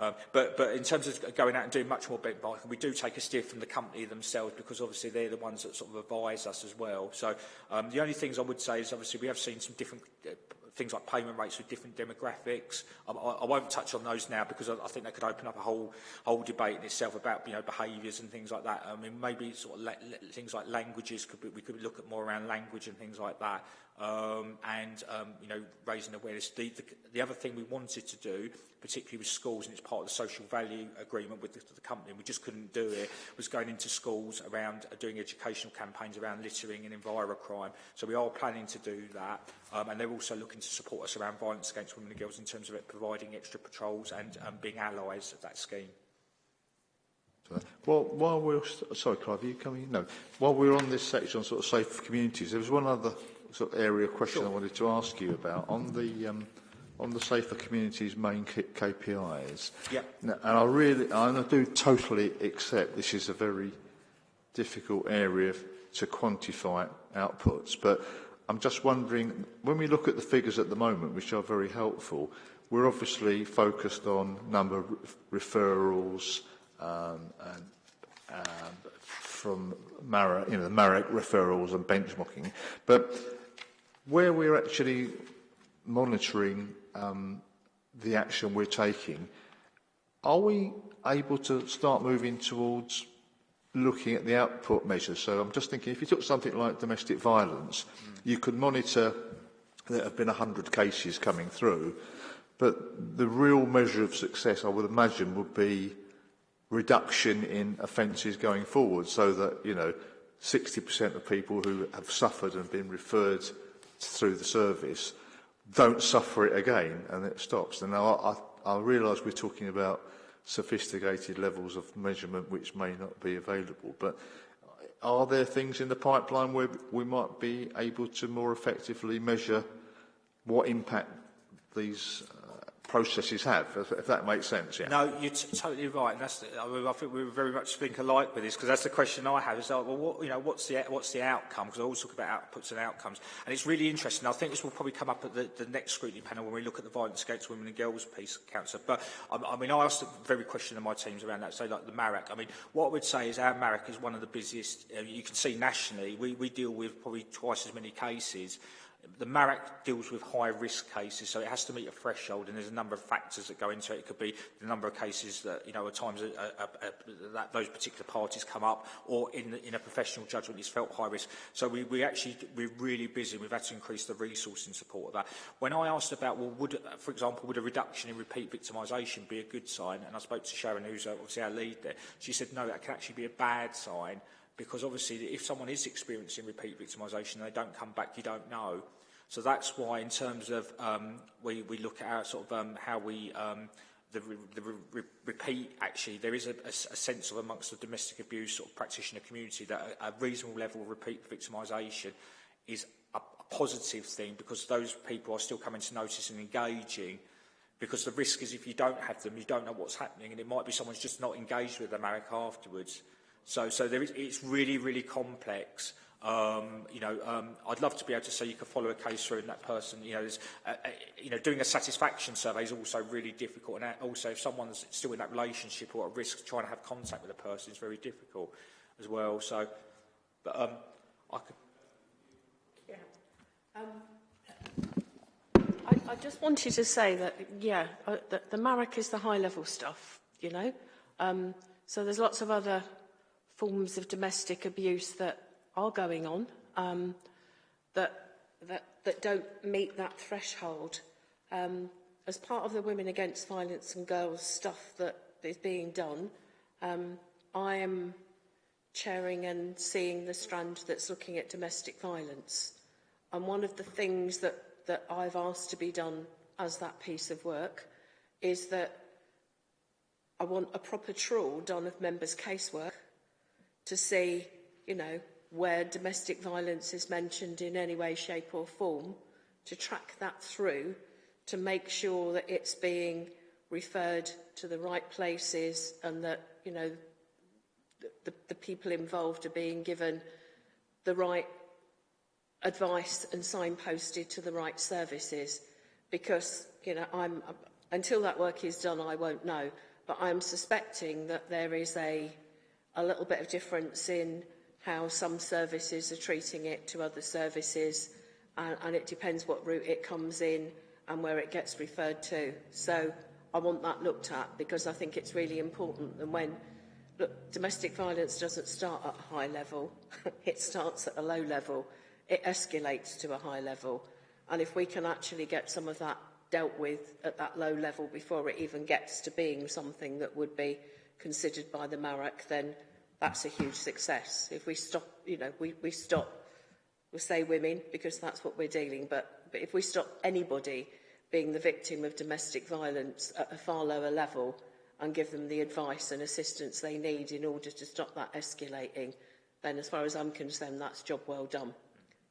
Um, but, but in terms of going out and doing much more benchmarking, we do take a steer from the company themselves because obviously they're the ones that sort of advise us as well. So um, the only things I would say is obviously we have seen some different uh, things like payment rates with different demographics. I, I, won't touch on those now because I, I think that could open up a whole whole debate in itself about you know behaviours and things like that. I mean maybe sort of things like languages could be, we could look at more around language and things like that um, and um, you know raising awareness. The, the, the other thing we wanted to do, particularly with schools, and it's part of the social value agreement with the, the company, and we just couldn't do it, was going into schools around uh, doing educational campaigns around littering and envirocrime. So we are planning to do that, um, and they're also looking to support us around violence against women and girls in terms of it providing extra patrols and um, being allies of that scheme. Well, while we're sorry, Clive, are you coming? No. While we're on this section on sort of safe communities, there was one other sort of area of question sure. I wanted to ask you about on the um, on the safer communities main KPIs. Yeah. and I really, and I do totally accept this is a very difficult area to quantify outputs, but I'm just wondering, when we look at the figures at the moment, which are very helpful, we're obviously focused on number of referrals um, and um, from MARA, you know, the MARAC referrals and benchmarking, but where we're actually monitoring um, the action we're taking, are we able to start moving towards looking at the output measures? So I'm just thinking, if you took something like domestic violence, mm. you could monitor there have been 100 cases coming through, but the real measure of success, I would imagine, would be reduction in offences going forward, so that, you know, 60% of people who have suffered and been referred through the service don't suffer it again and it stops. And now I, I, I realise we're talking about sophisticated levels of measurement which may not be available. But are there things in the pipeline where we might be able to more effectively measure what impact these processes have, if, if that makes sense. Yeah. No, you're totally right. And that's, the, I, mean, I think we very much think alike with this because that's the question I have. Is like, well, what, you know, what's the what's the outcome? Because I always talk about outputs and outcomes, and it's really interesting. I think this will probably come up at the, the next scrutiny panel when we look at the violence against women and girls piece, Councillor. But I, I mean, I asked the very question of my teams around that. So, like the MARAC, I mean, what I would say is our MARAC is one of the busiest. Uh, you can see nationally, we, we deal with probably twice as many cases the MARAC deals with high-risk cases, so it has to meet a threshold, and there's a number of factors that go into it. It could be the number of cases that, you know, at times a, a, a, that those particular parties come up, or in, in a professional judgment it's felt high risk. So we, we actually, we're really busy. We've had to increase the resource in support of that. When I asked about, well, would, for example, would a reduction in repeat victimisation be a good sign? And I spoke to Sharon, who's obviously our lead there. She said, no, that can actually be a bad sign because obviously if someone is experiencing repeat victimisation they don't come back, you don't know. So that's why in terms of um, we, we look at our sort of um, how we um, the, re, the re, repeat actually there is a, a, a sense of amongst the domestic abuse sort of practitioner community that a, a reasonable level of repeat victimisation is a, a positive thing because those people are still coming to notice and engaging because the risk is if you don't have them you don't know what's happening and it might be someone's just not engaged with the MARAC afterwards so so there is it's really really complex Um, you know, um, I'd love to be able to say you could follow a case through and that person, you know, uh, uh, you know, doing a satisfaction survey is also really difficult. And also if someone's still in that relationship or at risk trying to have contact with a person is very difficult as well. So, but um, I could... Yeah. Um, I, I just wanted to say that, yeah, uh, the, the is the high-level stuff, you know. Um, so there's lots of other forms of domestic abuse that are going on um, that that, that don't meet that threshold. Um, as part of the Women Against Violence and Girls stuff that is being done, um, I am chairing and seeing the strand that's looking at domestic violence. And one of the things that, that I've asked to be done as that piece of work is that I want a proper trawl done of members' casework to see, you know, where domestic violence is mentioned in any way, shape or form, to track that through to make sure that it's being referred to the right places and that, you know, the, the people involved are being given the right advice and signposted to the right services. Because, you know, I'm, until that work is done, I won't know. But I'm suspecting that there is a, a little bit of difference in how some services are treating it to other services. And, and it depends what route it comes in and where it gets referred to. So I want that looked at because I think it's really important. And when look, domestic violence doesn't start at a high level, it starts at a low level. It escalates to a high level. And if we can actually get some of that dealt with at that low level before it even gets to being something that would be considered by the MARAC, then that's a huge success. If we stop, you know, we, we stop, we say women because that's what we're dealing, but, but if we stop anybody being the victim of domestic violence at a far lower level and give them the advice and assistance they need in order to stop that escalating, then as far as I'm concerned, that's job well done,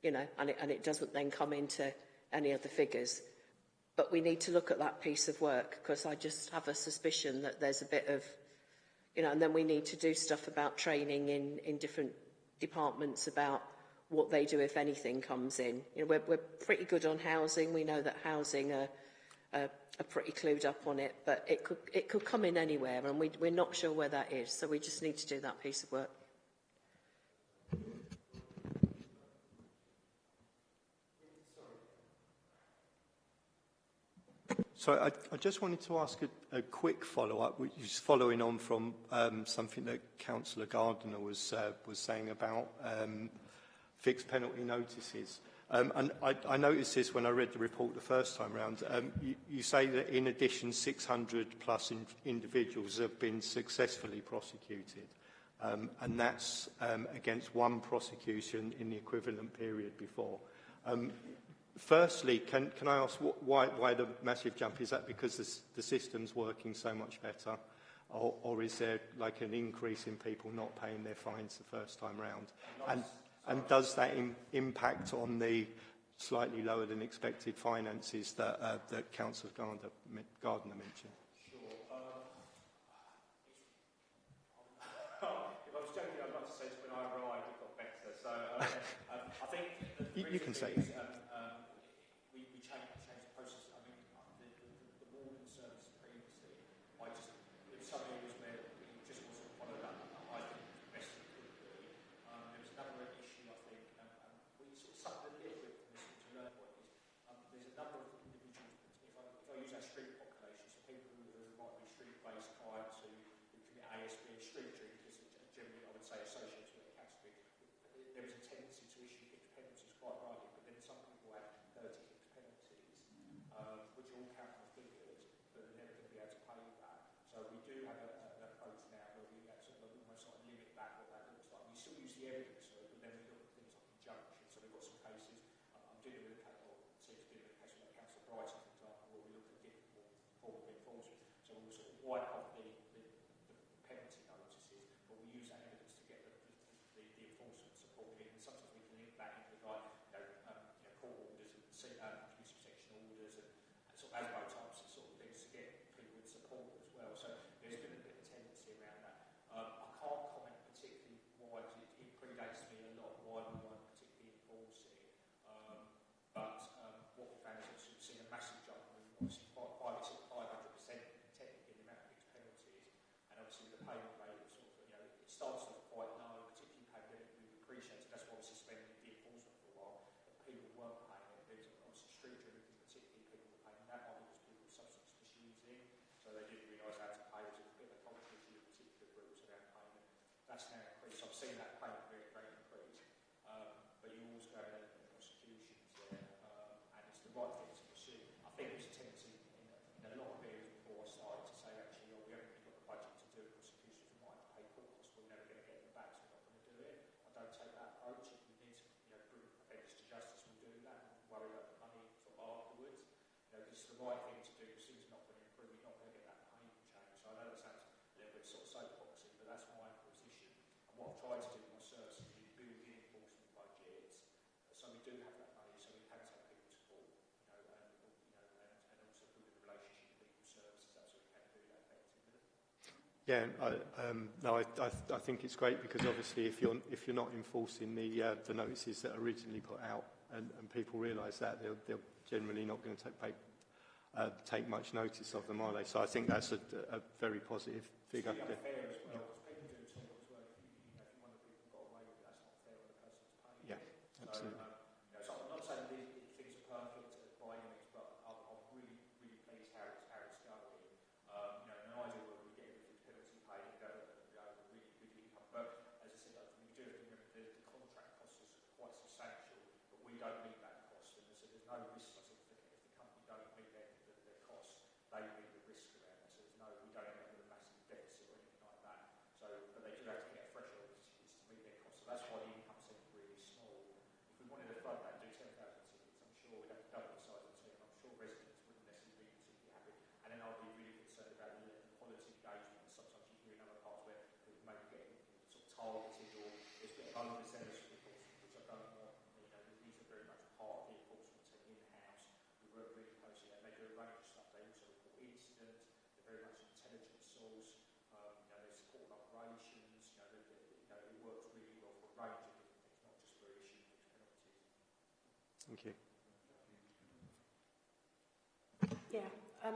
you know, and it, and it doesn't then come into any other figures. But we need to look at that piece of work because I just have a suspicion that there's a bit of you know, and then we need to do stuff about training in, in different departments about what they do if anything comes in. You know, we're, we're pretty good on housing. We know that housing are, are, are pretty clued up on it, but it could, it could come in anywhere, and we, we're not sure where that is. So we just need to do that piece of work. So I, I just wanted to ask a, a quick follow-up, which is following on from um, something that Councillor Gardner was, uh, was saying about um, fixed penalty notices. Um, and I, I noticed this when I read the report the first time round. Um, you, you say that in addition 600 plus in, individuals have been successfully prosecuted. Um, and that's um, against one prosecution in the equivalent period before. Um, Firstly, can, can I ask what, why, why the massive jump? Is that because the, the system's working so much better? Or, or is there like an increase in people not paying their fines the first time round? And, and does that im impact on the slightly lower than expected finances that, uh, that Councillor Gardner, Gardner mentioned? You, you can say it. seen that payment very, very increase. Um, Yeah, I, um, no, I, I, I think it's great because obviously if you're if you're not enforcing the uh, the notices that are originally put out and, and people realise that they're, they're generally not going to take uh, take much notice of them, are they? So I think that's a, a very positive figure. Well, Thank you. Yeah. Um,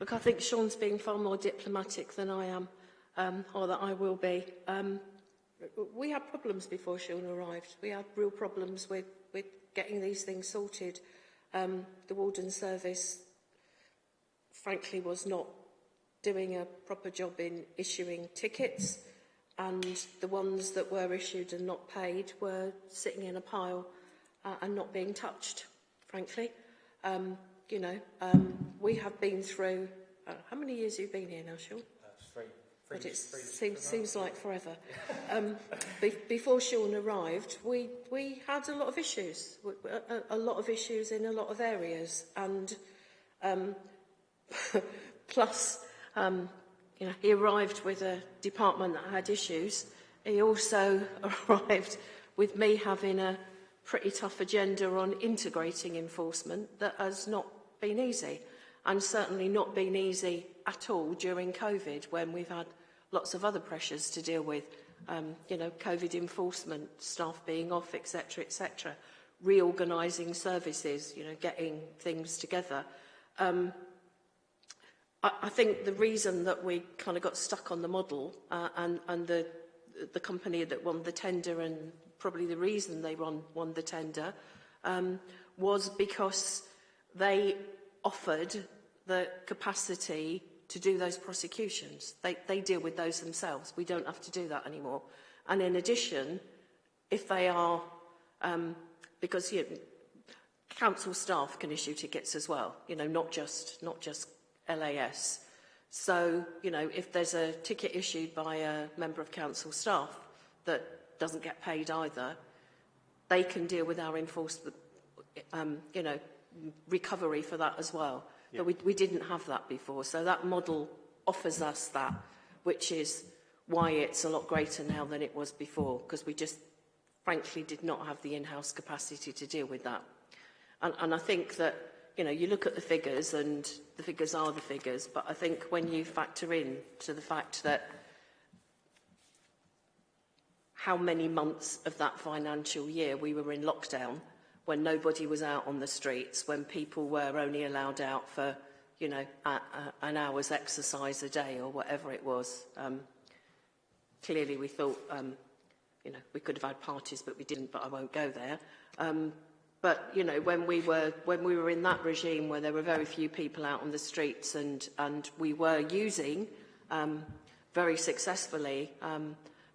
look, I think Sean's being far more diplomatic than I am, um, or that I will be. Um, we had problems before Sean arrived. We had real problems with, with getting these things sorted. Um, the Warden Service, frankly, was not doing a proper job in issuing tickets, and the ones that were issued and not paid were sitting in a pile. Uh, and not being touched, frankly. Um, you know, um, we have been through, uh, how many years have you been here now, Sean? three. But it seems, seems like forever. Um, be, before Sean arrived, we, we had a lot of issues, a, a, a lot of issues in a lot of areas. And um, plus, um, you know, he arrived with a department that had issues. He also arrived with me having a pretty tough agenda on integrating enforcement that has not been easy and certainly not been easy at all during COVID when we've had lots of other pressures to deal with, um, you know, COVID enforcement, staff being off, etc., etc., reorganising services, you know, getting things together. Um, I, I think the reason that we kind of got stuck on the model uh, and, and the, the company that won the tender and probably the reason they won, won the tender, um, was because they offered the capacity to do those prosecutions. They, they deal with those themselves. We don't have to do that anymore. And in addition, if they are, um, because you know, council staff can issue tickets as well, you know, not just, not just LAS. So, you know, if there's a ticket issued by a member of council staff that doesn't get paid either, they can deal with our enforcement, um, you know, recovery for that as well. Yeah. But we, we didn't have that before. So that model offers us that, which is why it's a lot greater now than it was before, because we just frankly did not have the in-house capacity to deal with that. And, and I think that, you know, you look at the figures and the figures are the figures, but I think when you factor in to the fact that how many months of that financial year we were in lockdown when nobody was out on the streets, when people were only allowed out for, you know, a, a, an hour's exercise a day or whatever it was. Um, clearly we thought, um, you know, we could have had parties, but we didn't, but I won't go there. Um, but, you know, when we were, when we were in that regime where there were very few people out on the streets and, and we were using um, very successfully um,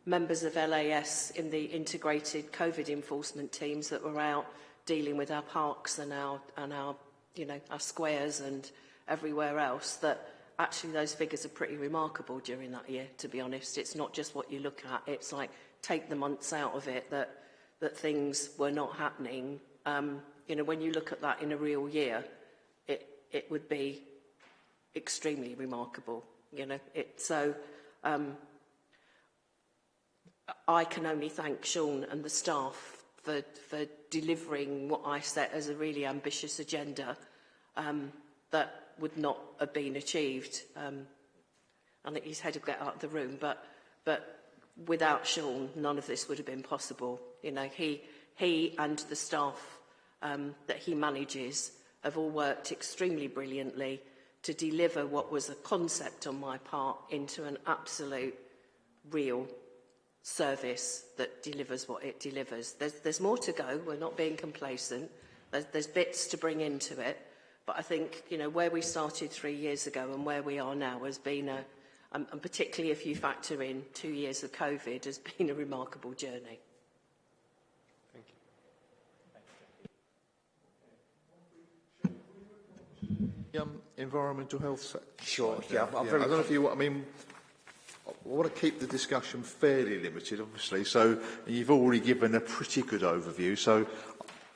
members of LAS in the integrated COVID enforcement teams that were out dealing with our parks and our, and our, you know, our squares and everywhere else, that actually those figures are pretty remarkable during that year, to be honest. It's not just what you look at, it's like take the months out of it that, that things were not happening. Um, you know, when you look at that in a real year, it, it would be extremely remarkable, you know. It, so um, I can only thank Sean and the staff for, for delivering what I set as a really ambitious agenda um, that would not have been achieved. Um, I think he's had to get out of the room, but, but without Sean, none of this would have been possible. You know, he, he and the staff um, that he manages have all worked extremely brilliantly to deliver what was a concept on my part into an absolute real service that delivers what it delivers. There's, there's more to go. We're not being complacent. There's, there's bits to bring into it. But I think, you know, where we started three years ago and where we are now has been a, um, and particularly if you factor in two years of COVID, has been a remarkable journey. Thank The, um, environmental health sector. Sure, yeah, I'm yeah. very I don't know if you, I mean, I want to keep the discussion fairly limited, obviously, so you've already given a pretty good overview. So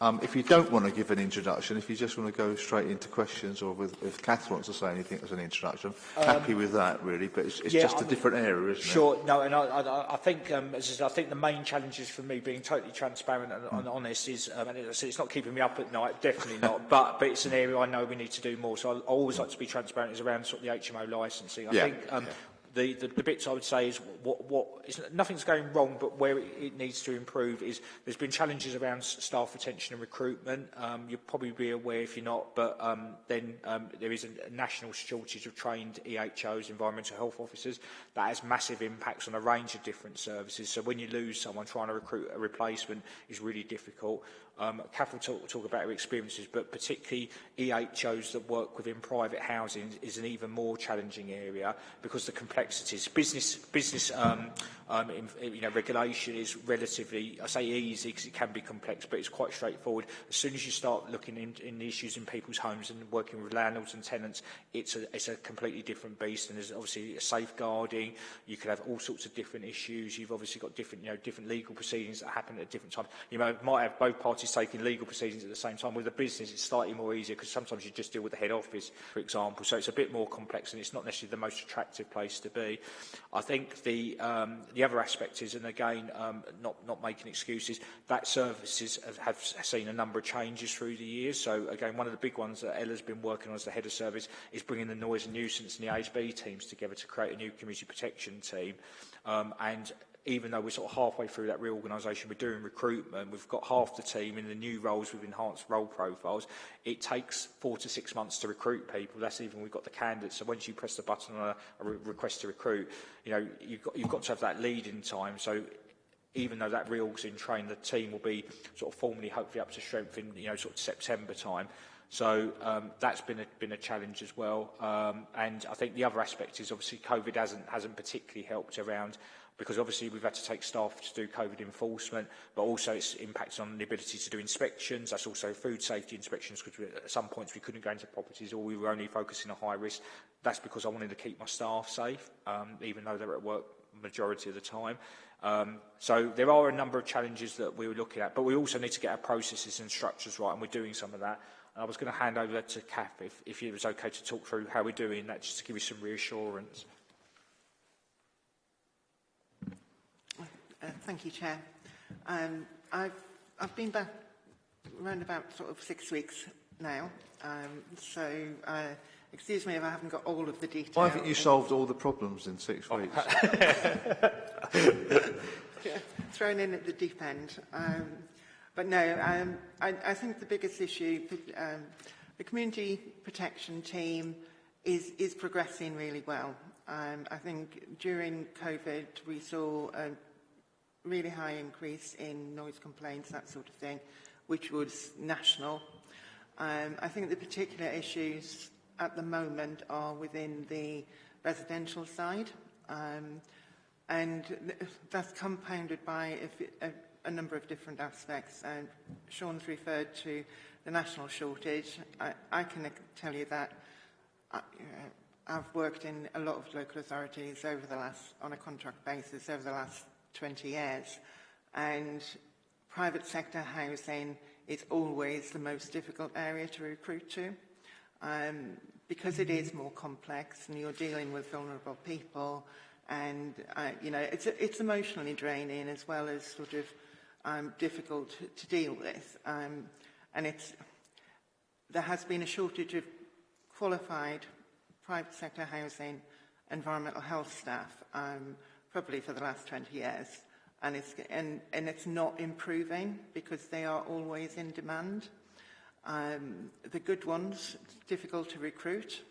um, if you don't want to give an introduction, if you just want to go straight into questions or with, if Kath wants to say anything as an introduction, um, happy with that, really, but it's, it's yeah, just I'm, a different area, isn't sure, it? Sure, no, and I, I, I think, um, as I, said, I think the main challenges for me being totally transparent and, mm. and hmm. honest is, um, and it's, it's not keeping me up at night, definitely not, but, but it's an area I know we need to do more, so I always hmm. like to be transparent, is around sort of the HMO licensing. I yeah, think um, yeah the, the, the bits I would say is what, what is, nothing's going wrong, but where it, it needs to improve is there's been challenges around staff retention and recruitment. Um, you'll probably be aware if you're not, but um, then um, there is a national shortage of trained EHOs, environmental health officers. That has massive impacts on a range of different services. So when you lose someone, trying to recruit a replacement is really difficult. Um, will talk, talk about her experiences, but particularly EHOs that work within private housing is an even more challenging area because the complexities. Business, business um, um, in, you know, regulation is relatively, I say easy because it can be complex, but it's quite straightforward. As soon as you start looking in, in the issues in people's homes and working with landlords and tenants, it's a, it's a completely different beast. And there's obviously safeguarding. You could have all sorts of different issues. You've obviously got different, you know, different legal proceedings that happen at different times. You might have both parties whilst taking legal proceedings at the same time. With a business, it's slightly more easier because sometimes you just deal with the head office, for example. So it's a bit more complex and it's not necessarily the most attractive place to be. I think the, um, the other aspect is, and again, um, not, not making excuses, that services have, have seen a number of changes through the years. So again, one of the big ones that Ella's been working on as the head of service is bringing the noise and nuisance and the ASB teams together to create a new community protection team. Um, and even though we're sort of halfway through that reorganisation, we're doing recruitment, we've got half the team in the new roles with enhanced role profiles. It takes four to six months to recruit people. That's even we've got the candidates. So once you press the button on a, a re request to recruit, you know, you've got, you've got to have that lead in time. So even though that reorg's in train, the team will be sort of formally hopefully up to strength in, you know, sort of September time. So um, that's been a, been a challenge as well. Um, and I think the other aspect is obviously COVID hasn't, hasn't particularly helped around because obviously we've had to take staff to do COVID enforcement, but also it's impacted on the ability to do inspections. That's also food safety inspections because at some points we couldn't go into properties or we were only focusing on high risk. That's because I wanted to keep my staff safe, um, even though they're at work majority of the time. Um, so there are a number of challenges that we were looking at, but we also need to get our processes and structures right, and we're doing some of that. And I was going to hand over to Kath if, if it was okay to talk through how we're doing that, just to give you some reassurance. Uh, thank you, Chair. Um, I've, I've been back around about sort of six weeks now, um, so uh, excuse me if I haven't got all of the details. Why haven't you solved all the problems in six Oh, weeks? Yeah, thrown in at the deep end. Um, but no, um, I, I think the biggest issue, um, the community protection team is, is progressing really well. Um, I think during COVID we saw a really high increase in noise complaints, that sort of thing, which was national. Um, I think the particular issues at the moment are within the residential side. Um, and th- that's compounded by a number of different aspects. And Sean's referred to the national shortage. I, I can tell you that I, you know, I've worked in a lot of local authorities over the last, on a contract basis over the last 20 years. And private sector housing is always the most difficult area to recruit to. Um, because it is more complex and you're dealing with vulnerable people and, uh, you know, it's, it's emotionally draining as well as sort of um, difficult to, to deal with. Um, and it's, there has been a shortage of qualified private sector housing, environmental health staff, um, probably for the last 20 years. And it's, and, and it's not improving because they are always in demand. Um, the good ones, difficult to recruit.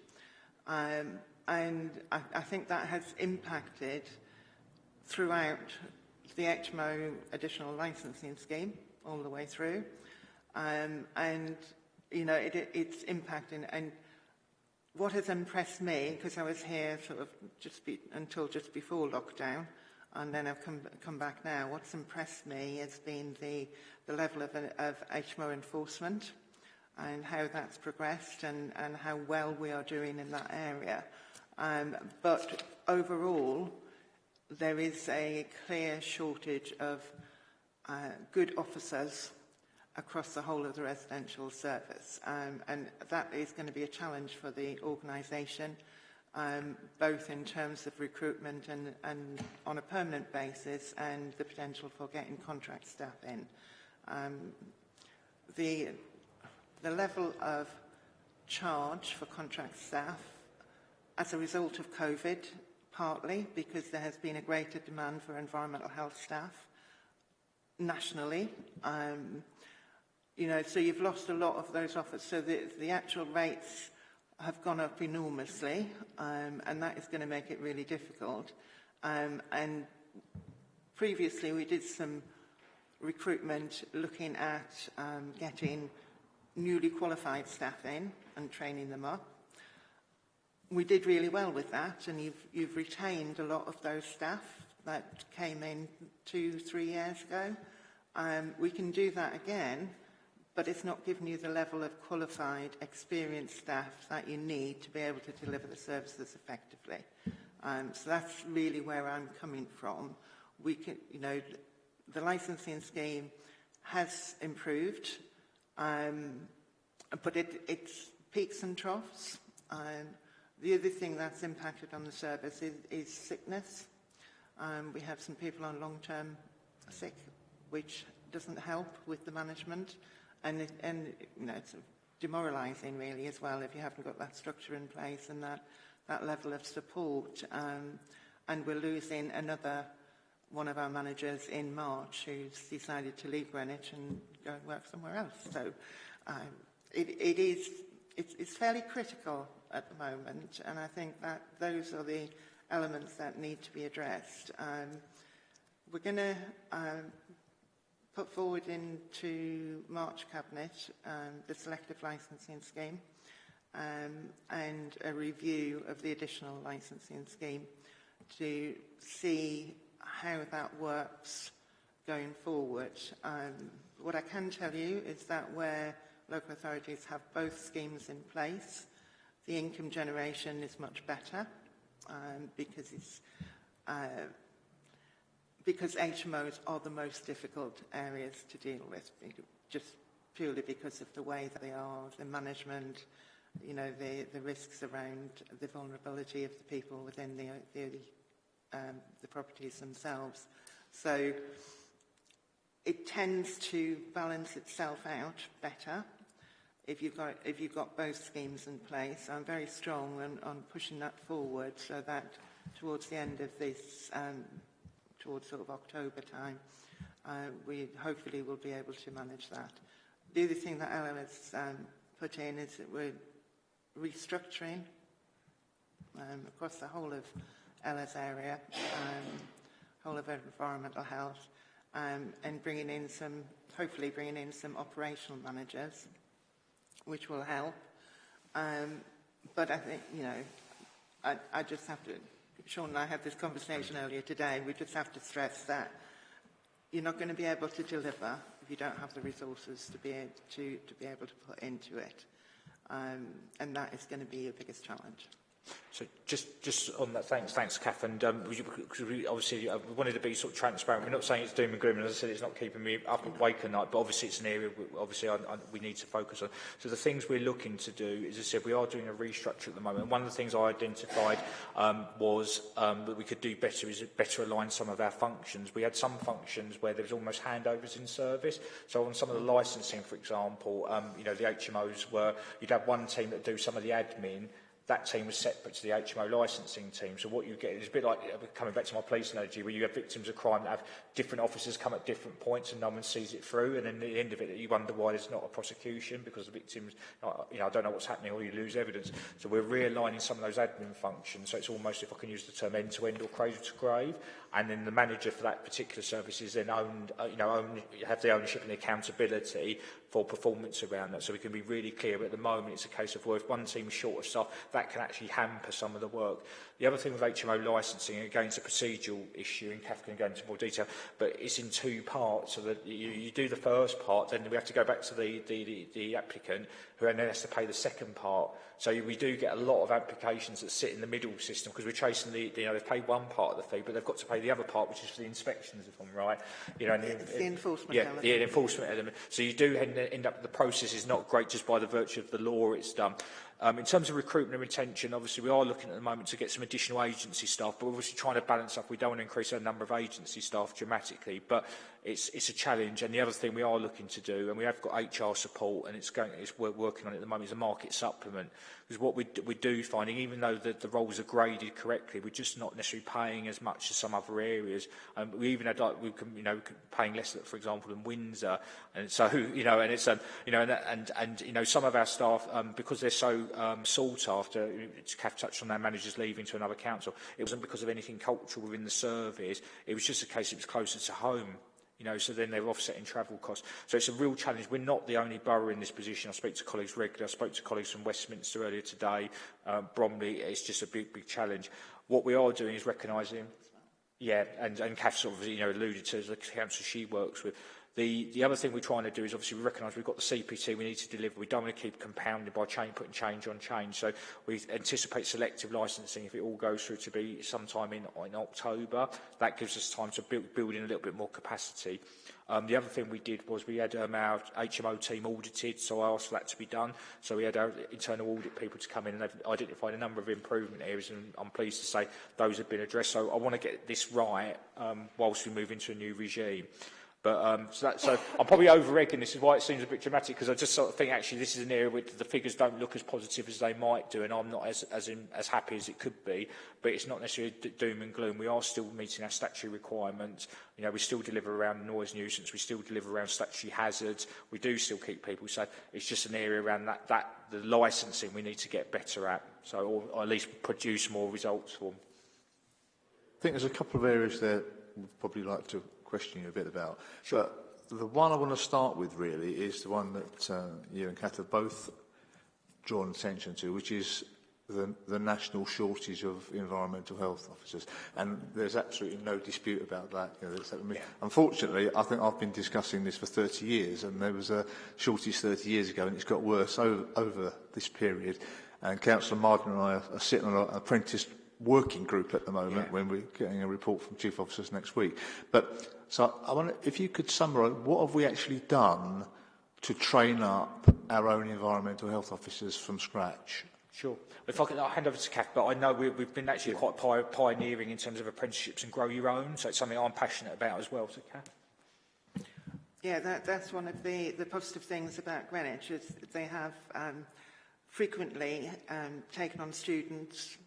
Um, and I, I think that has impacted throughout the HMO additional licensing scheme all the way through. Um, and, you know, it, it, it's impacting. And what has impressed me, because I was here sort of just be, until just before lockdown, and then I've come, come back now, what's impressed me has been the, the level of, of HMO enforcement and how that's progressed and, and how well we are doing in that area. Um, but overall, there is a clear shortage of uh, good officers across the whole of the residential service. Um, and that is going to be a challenge for the organisation, um, both in terms of recruitment and, and on a permanent basis and the potential for getting contract staff in. Um, the, the level of charge for contract staff as a result of COVID, partly because there has been a greater demand for environmental health staff nationally. Um, you know, so you've lost a lot of those offers. So the, the actual rates have gone up enormously, um, and that is going to make it really difficult. Um, and previously we did some recruitment looking at um, getting newly qualified staff in and training them up. We did really well with that, and you've, you've retained a lot of those staff that came in two, three years ago. Um, we can do that again, but it's not giving you the level of qualified, experienced staff that you need to be able to deliver the services effectively. Um, so that's really where I'm coming from. We can, you know, the licensing scheme has improved, um, but it, it's peaks and troughs. Um, the other thing that's impacted on the service is, is sickness. Um, we have some people on long-term sick, which doesn't help with the management. And, and you know, it's demoralising really as well if you haven't got that structure in place and that, that level of support. Um, and we're losing another one of our managers in March who's decided to leave Greenwich and go and work somewhere else. So um, it, it is, it's, it's fairly critical at the moment and I think that those are the elements that need to be addressed. Um, we're going to um, put forward into March Cabinet um, the selective licensing scheme um, and a review of the additional licensing scheme to see how that works going forward. Um, what I can tell you is that where local authorities have both schemes in place, the income generation is much better um, because it's uh, because HMOs are the most difficult areas to deal with, just purely because of the way that they are, the management, you know, the, the risks around the vulnerability of the people within the, the, um, the properties themselves. So it tends to balance itself out better if you've got, if you've got both schemes in place. I'm very strong on, on pushing that forward so that towards the end of this um, towards sort of October time, uh, we hopefully will be able to manage that. The other thing that Ella has um, put in is that we're restructuring um, across the whole of Ella's area, um, whole of environmental health, um, and bringing in some, hopefully bringing in some operational managers, which will help. Um, but I think, you know, I, I just have to Sean and I had this conversation earlier today. We just have to stress that you're not going to be able to deliver if you don't have the resources to be able to, to, be able to put into it. Um, and that is going to be your biggest challenge. So just just on that, thanks, thanks, Kath. And um, we, obviously uh, we wanted to be sort of transparent. We're not saying it's doom and gloom, and as I said, it's not keeping me up awake at night. But obviously, it's an area we, obviously I, I, we need to focus on. So the things we're looking to do, as I said, we are doing a restructure at the moment. One of the things I identified um, was um, that we could do better is better align some of our functions. We had some functions where there was almost handovers in service. So on some of the licensing, for example, um, you know, the HMOs were you'd have one team that do some of the admin that team was separate to the HMO licensing team. So what you get is a bit like uh, coming back to my police analogy, where you have victims of crime that have different officers come at different points, and no one sees it through. And then at the end of it, you wonder why there's not a prosecution because the victims, uh, you know, I don't know what's happening, or you lose evidence. So we're realigning some of those admin functions. So it's almost, if I can use the term, end to end or cradle to grave. And then the manager for that particular service is then owned, uh, you know, own, have the ownership and the accountability for performance around that. So we can be really clear. But at the moment, it's a case of, well, if one team's short of staff, that can actually hamper some of the work. The other thing with HMO licensing, again, it's a procedural issue, and Kath can go into more detail, but it's in two parts. So that you, you do the first part, then we have to go back to the, the, the, the applicant, who then has to pay the second part. So we do get a lot of applications that sit in the middle system because we're chasing the, the, you know, they've paid one part of the fee, but they've got to pay the other part, which is for the inspections, if I'm right. You know, and the, the enforcement yeah, element. Yeah, the enforcement element. So you do end, end up, the process is not great just by the virtue of the law it's done. Um, in terms of recruitment and retention, obviously we are looking at the moment to get some additional agency staff, but we're obviously trying to balance up. We don't want to increase our number of agency staff dramatically, but it's, it's a challenge. And the other thing we are looking to do, and we have got HR support, and it's going, it's, we're working on it at the moment, is a market supplement. Because what we, we do finding, even though the, the roles are graded correctly, we're just not necessarily paying as much as some other areas. And um, we even had, like, we can, you know, paying less, for example, than Windsor. And so, you know, and it's, um, you know, and, and, and, you know, some of our staff, um, because they're so um, sought after, Kath touched on their managers leaving to another council, it wasn't because of anything cultural within the service. It was just a case it was closer to home you know, so then they're offsetting travel costs. So it's a real challenge. We're not the only borough in this position. I speak to colleagues regularly. I spoke to colleagues from Westminster earlier today, um, Bromley. It's just a big, big challenge. What we are doing is recognising, yeah, and, and Kath sort of, you know, alluded to the council she works with. The, the other thing we're trying to do is obviously we recognise we've got the CPT we need to deliver. We don't want to keep compounding by chain, putting change on change. So we anticipate selective licensing if it all goes through to be sometime in, in October. That gives us time to build, build in a little bit more capacity. Um, the other thing we did was we had um, our HMO team audited, so I asked for that to be done. So we had our internal audit people to come in and they've identified a number of improvement areas and I'm pleased to say those have been addressed. So I want to get this right um, whilst we move into a new regime. But um, so, that, so I'm probably over-egging. This is why it seems a bit dramatic because I just sort of think actually this is an area where the figures don't look as positive as they might do, and I'm not as as, in, as happy as it could be. But it's not necessarily doom and gloom. We are still meeting our statutory requirements. You know, we still deliver around noise nuisance. We still deliver around statutory hazards. We do still keep people safe. It's just an area around that that the licensing we need to get better at. So, or, or at least produce more results for. them. I think there's a couple of areas there we'd probably like to questioning you a bit about. Sure. But the one I want to start with really is the one that uh, you and Kath have both drawn attention to, which is the, the national shortage of environmental health officers. And there's absolutely no dispute about that. You know, that I mean, yeah. Unfortunately, I think I've been discussing this for 30 years, and there was a shortage 30 years ago, and it's got worse over, over this period. And Councillor Martin and I are, are sitting on an apprentice working group at the moment yeah. when we're getting a report from chief officers next week. But so I wonder if you could summarise what have we actually done to train up our own environmental health officers from scratch? Sure. If I could, I'll hand over to Kath, but I know we, we've been actually quite pi pioneering in terms of apprenticeships and grow your own, so it's something I'm passionate about as well. So, Kath? Yeah, that, that's one of the, the positive things about Greenwich is they have um, frequently um, taken on students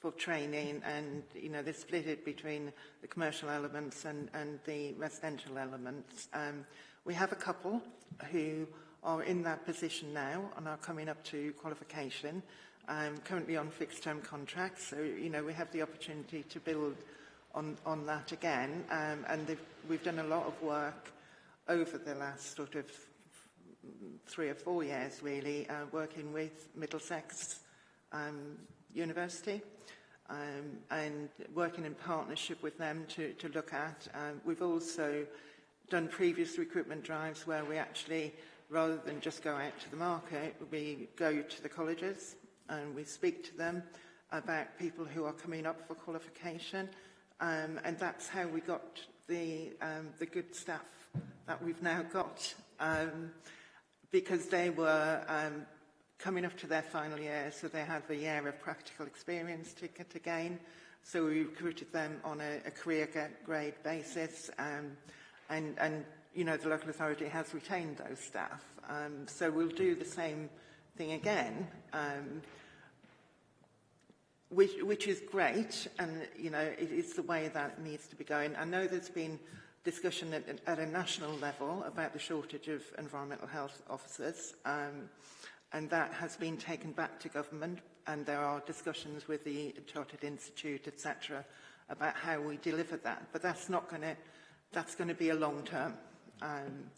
for training and you know they split it between the commercial elements and, and the residential elements. Um, we have a couple who are in that position now and are coming up to qualification, um, currently on fixed term contracts. So, you know, we have the opportunity to build on, on that again. Um, and we've done a lot of work over the last sort of three or four years, really, uh, working with Middlesex um, University um, and working in partnership with them to, to look at. Um, we've also done previous recruitment drives where we actually, rather than just go out to the market, we go to the colleges and we speak to them about people who are coming up for qualification. Um, and that's how we got the, um, the good staff that we've now got. Um, because they were um, coming up to their final year, so they have a year of practical experience to, to gain. So we recruited them on a, a career grade basis, um, and, and you know the local authority has retained those staff. Um, so we'll do the same thing again, um, which, which is great, and you know it is the way that needs to be going. I know there's been discussion at, at a national level about the shortage of environmental health officers. Um, and that has been taken back to government and there are discussions with the Chartered Institute, etc., about how we deliver that. But that's not going to, that's going to be a long term. Um,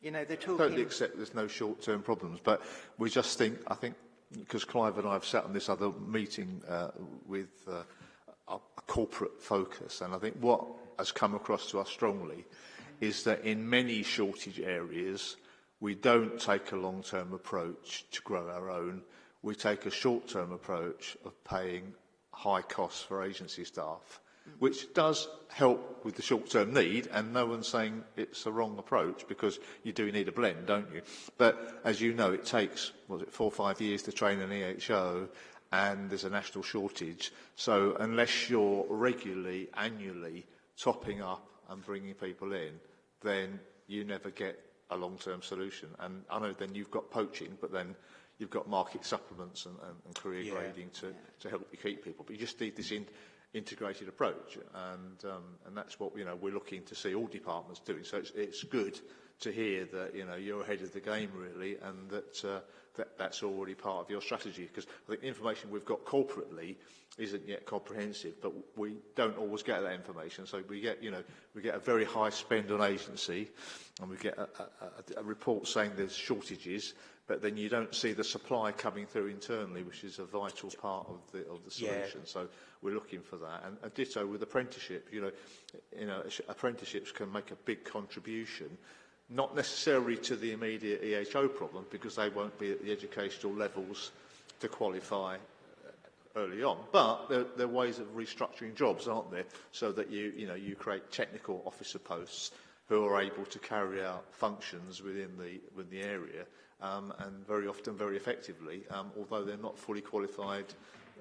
you know, they're talking... Totally accept there's no short-term problems, but we just think, I think, because Clive and I have sat on this other meeting uh, with uh, a, a corporate focus, and I think what has come across to us strongly is that in many shortage areas, we don't take a long-term approach to grow our own. We take a short-term approach of paying high costs for agency staff, which does help with the short-term need, and no one's saying it's a wrong approach because you do need a blend, don't you? But as you know, it takes, was it four or five years to train an EHO, and there's a national shortage. So unless you're regularly, annually topping up and bringing people in, then you never get a long-term solution. And I know then you've got poaching, but then you've got market supplements and, and, and career Yeah. grading to, to help you keep people. But you just need this in, integrated approach, and um, and that's what you know we're looking to see all departments doing. So it's, it's good to hear that you know you're ahead of the game really, and that uh, that that's already part of your strategy? Because I think the information we've got corporately isn't yet comprehensive, but we don't always get that information. So we get, you know, we get a very high spend on agency, and we get a, a, a report saying there's shortages, but then you don't see the supply coming through internally, which is a vital part of the of the solution. Yeah. So we're looking for that, and, and ditto with apprenticeship. You know, you know, apprenticeships can make a big contribution not necessarily to the immediate EHO problem because they won't be at the educational levels to qualify uh, early on. But there, there are ways of restructuring jobs, aren't there? So that you, you, know, you create technical officer posts who are able to carry out functions within the, within the area um, and very often very effectively, um, although they're not fully qualified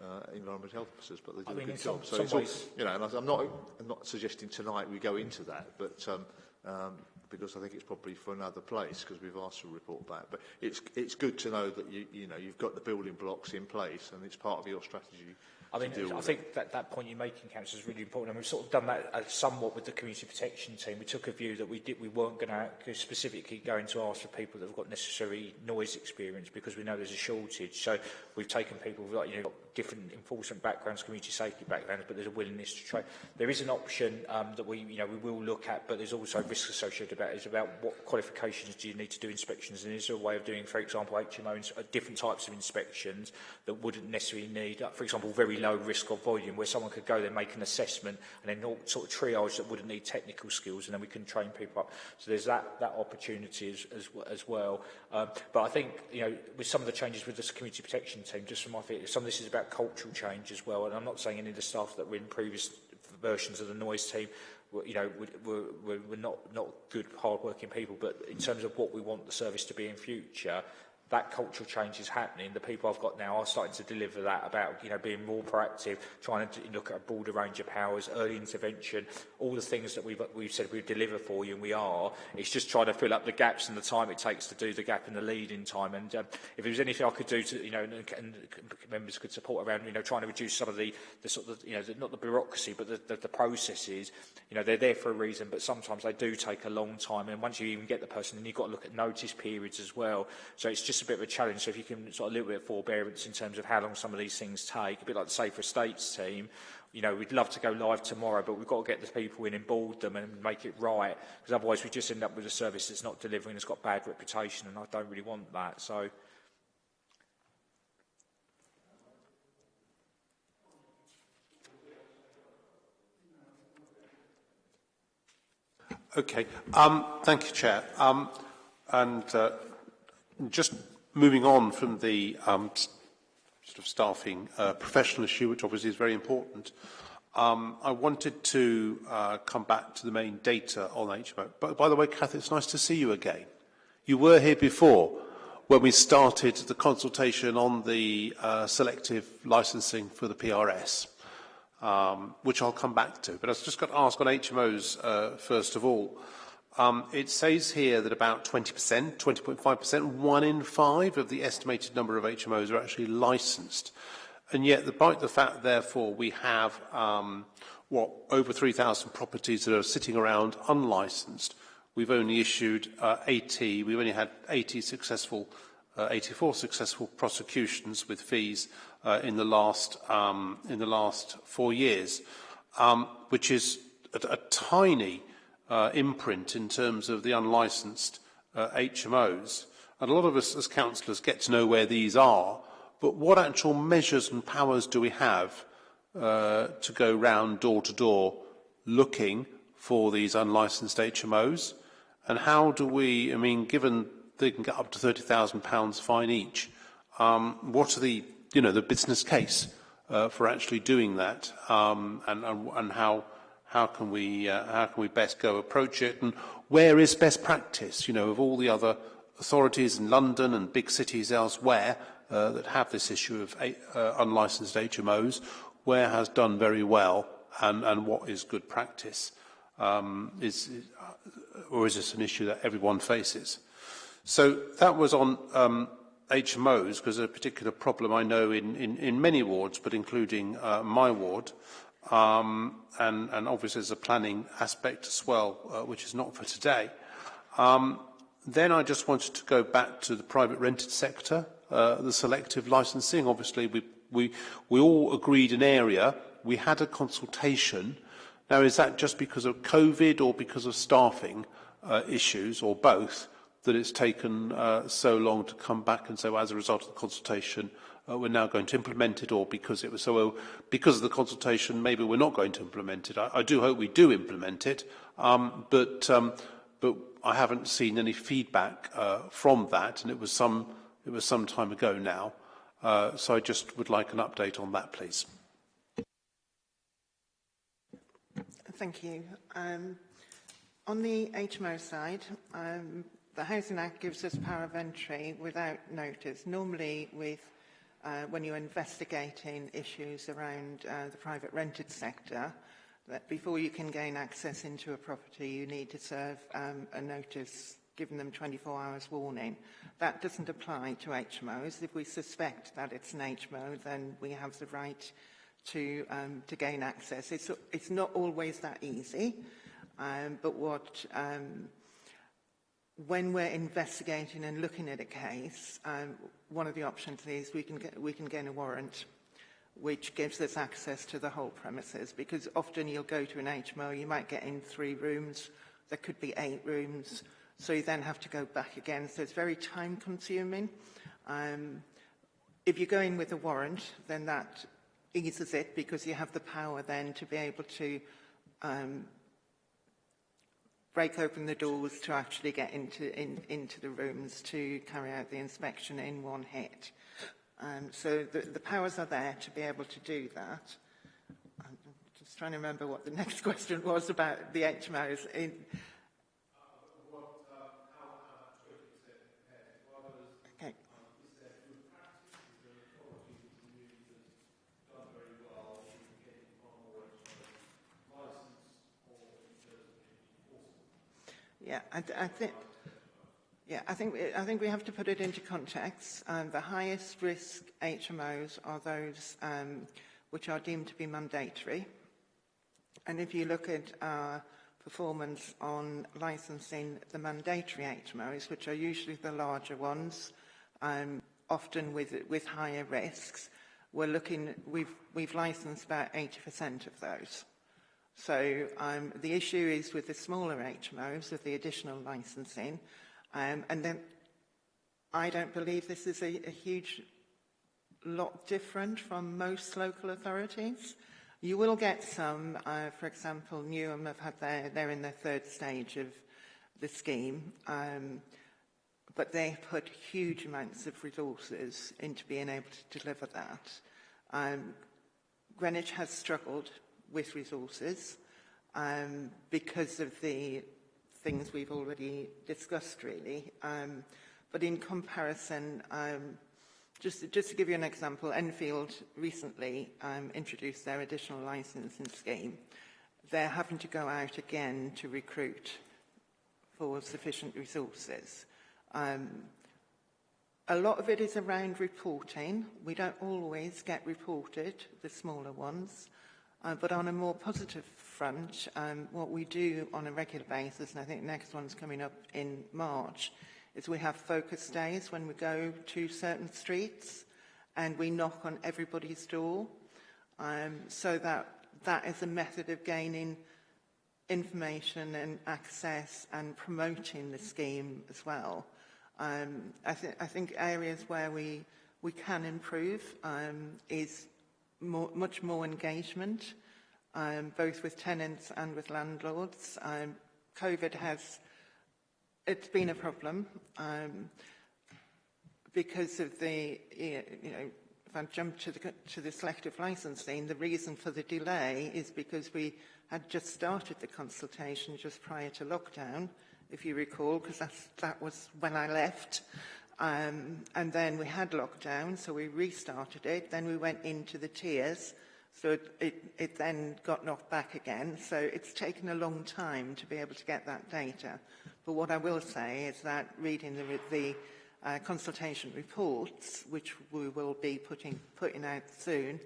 uh, environmental health officers, but they do I mean, a good some, job. So some it's ways... all, you know, and I, I'm not, I'm not suggesting tonight we go into that, but um, um, because I think it's probably for another place because we've asked for a report back. But it's it's good to know that you you know you've got the building blocks in place and it's part of your strategy. I mean, I think it. that that point you're making, Councillor, is really important, and we've sort of done that uh, somewhat with the community protection team. We took a view that we did we weren't going to specifically going to ask for people that have got necessary noise experience because we know there's a shortage. So we've taken people like you know different enforcement backgrounds, community safety backgrounds, but there's a willingness to try. There is an option um, that we, you know, we will look at, but there's also risk associated about it. It's about what qualifications do you need to do inspections, and is there a way of doing, for example, HMO, ins- uh, different types of inspections that wouldn't necessarily need, uh, for example, very low risk or volume, where someone could go there, make an assessment, and then sort of triage that wouldn't need technical skills, and then we can train people up. So there's that, that opportunity as, as, as well. Um, but I think, you know, with some of the changes with this community protection team, just from my feet, some of this is about about cultural change as well. And I'm not saying any of the staff that were in previous versions of the noise team were, you know, were, were, were not, not good, hard-working people. But in terms of what we want the service to be in future, that cultural change is happening. The people I've got now are starting to deliver that about, you know, being more proactive, trying to look at a broader range of powers, early intervention, all the things that we've, we've said we'd deliver for you, and we are. It's just trying to fill up the gaps and the time it takes to do the gap in the lead in time. And um, if there was anything I could do to, you know, and, and members could support around, you know, trying to reduce some of the, the sort of, you know, the, not the bureaucracy, but the, the, the processes, you know, they're there for a reason, but sometimes they do take a long time. And once you even get the person, then you've got to look at notice periods as well. So it's just a bit of a challenge. So if you can sort of a little bit of forbearance in terms of how long some of these things take, a bit like the Safer Estates team, you know, we'd love to go live tomorrow, but we've got to get the people in and board them and make it right, because otherwise we just end up with a service that's not delivering, it's got bad reputation, and I don't really want that. So, Okay. Um, thank you, Chair. Um, and uh, just moving on from the um, sort of staffing uh, professional issue, which obviously is very important, um, I wanted to uh, come back to the main data on HMO. But by the way, Kath, it's nice to see you again. You were here before when we started the consultation on the uh, selective licensing for the PRS, um, which I'll come back to. But I've just got to ask on HMOs uh, first of all. Um, it says here that about 20%, 20.5%, one in five of the estimated number of HMOs are actually licensed. And yet, despite the fact, therefore, we have um, what over 3,000 properties that are sitting around unlicensed, we've only issued uh, 80, we've only had 80 successful, uh, 84 successful prosecutions with fees uh, in the last um, in the last four years, um, which is a, a tiny uh, imprint in terms of the unlicensed uh, HMOs. And a lot of us as councillors get to know where these are, but what actual measures and powers do we have uh, to go round door to door looking for these unlicensed HMOs? And how do we, I mean, given they can get up to £30,000 fine each, um, what are the, you know, the business case uh, for actually doing that um, and, and, and how how can we uh, how can we best go approach it? And where is best practice? You know of all the other authorities in London and big cities elsewhere uh, that have this issue of uh, unlicensed HMOs where has done very well and, and what is good practice? Um, is, uh, or is this an issue that everyone faces? So that was on um, HMOs because a particular problem I know in, in, in many wards but including uh, my ward um, and, and obviously there's a planning aspect as well, uh, which is not for today. Um, then I just wanted to go back to the private rented sector, uh, the selective licensing. Obviously, we, we, we all agreed an area. We had a consultation. Now, is that just because of COVID or because of staffing uh, issues or both that it's taken uh, so long to come back and so as a result of the consultation, uh, we're now going to implement it, or because it was so because of the consultation, maybe we're not going to implement it. I, I do hope we do implement it, um, but um, but I haven't seen any feedback uh, from that, and it was some it was some time ago now. Uh, so I just would like an update on that, please. Thank you. Um, on the HMO side, um, the Housing Act gives us power of entry without notice, normally with uh, when you're investigating issues around uh, the private rented sector, that before you can gain access into a property, you need to serve um, a notice giving them 24 hours warning. That doesn't apply to HMOs. If we suspect that it's an HMO, then we have the right to, um, to gain access. It's, it's not always that easy, um, but what um, when we're investigating and looking at a case, um, one of the options is we can, get, we can gain a warrant which gives us access to the whole premises because often you'll go to an HMO, you might get in three rooms, there could be eight rooms, so you then have to go back again. So it's very time consuming. Um, if you go in with a warrant, then that eases it because you have the power then to be able to um, break open the doors to actually get into, in, into the rooms to carry out the inspection in one hit. Um, so the, the powers are there to be able to do that. I'm just trying to remember what the next question was about the HMOs. In, Yeah, I, I think. Yeah, I think, I think we have to put it into context. Um, the highest risk HMOs are those um, which are deemed to be mandatory. And if you look at our performance on licensing the mandatory HMOs, which are usually the larger ones, um, often with, with higher risks, we're looking, we've, we've licensed about 80% of those. So um, the issue is with the smaller HMOs, with the additional licensing, um, and then I don't believe this is a, a huge lot different from most local authorities. You will get some, uh, for example, Newham have had their, they're in their third stage of the scheme, um, but they put huge amounts of resources into being able to deliver that. Um, Greenwich has struggled with resources um, because of the things we've already discussed, really. Um, but in comparison, um, just, just to give you an example, Enfield recently um, introduced their additional licensing scheme. They're having to go out again to recruit for sufficient resources. Um, a lot of it is around reporting. We don't always get reported, the smaller ones. Uh, but on a more positive front, um, what we do on a regular basis, and I think the next one's coming up in March, is we have focus days when we go to certain streets and we knock on everybody's door. Um, so that that is a method of gaining information and access and promoting the scheme as well. Um, I, th I think areas where we, we can improve um, is more, much more engagement, um, both with tenants and with landlords. Um, COVID has, it's been a problem um, because of the, you know, if I jump to the, to the selective licensing, the reason for the delay is because we had just started the consultation just prior to lockdown, if you recall, because that was when I left. Um, and then we had lockdown, so we restarted it. Then we went into the tiers, so it, it, it then got knocked back again. So it's taken a long time to be able to get that data. But what I will say is that reading the, the uh, consultation reports, which we will be putting, putting out soon,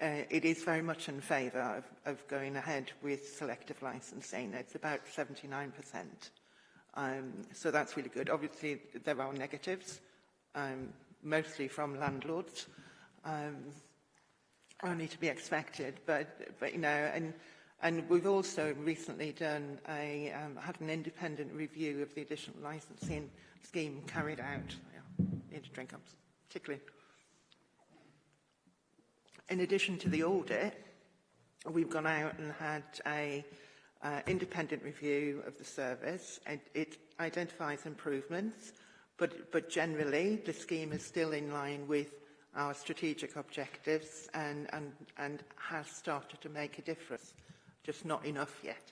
uh, it is very much in favour of, of going ahead with selective licensing. It's about 79%. Um, so that's really good. Obviously, there are negatives, um, mostly from landlords, um, only to be expected. But, but you know, and, and we've also recently done a, um, had an independent review of the additional licensing scheme carried out. Yeah, need drink particularly In addition to the audit, we've gone out and had a uh, independent review of the service. And it identifies improvements, but, but generally the scheme is still in line with our strategic objectives and, and, and has started to make a difference, just not enough yet.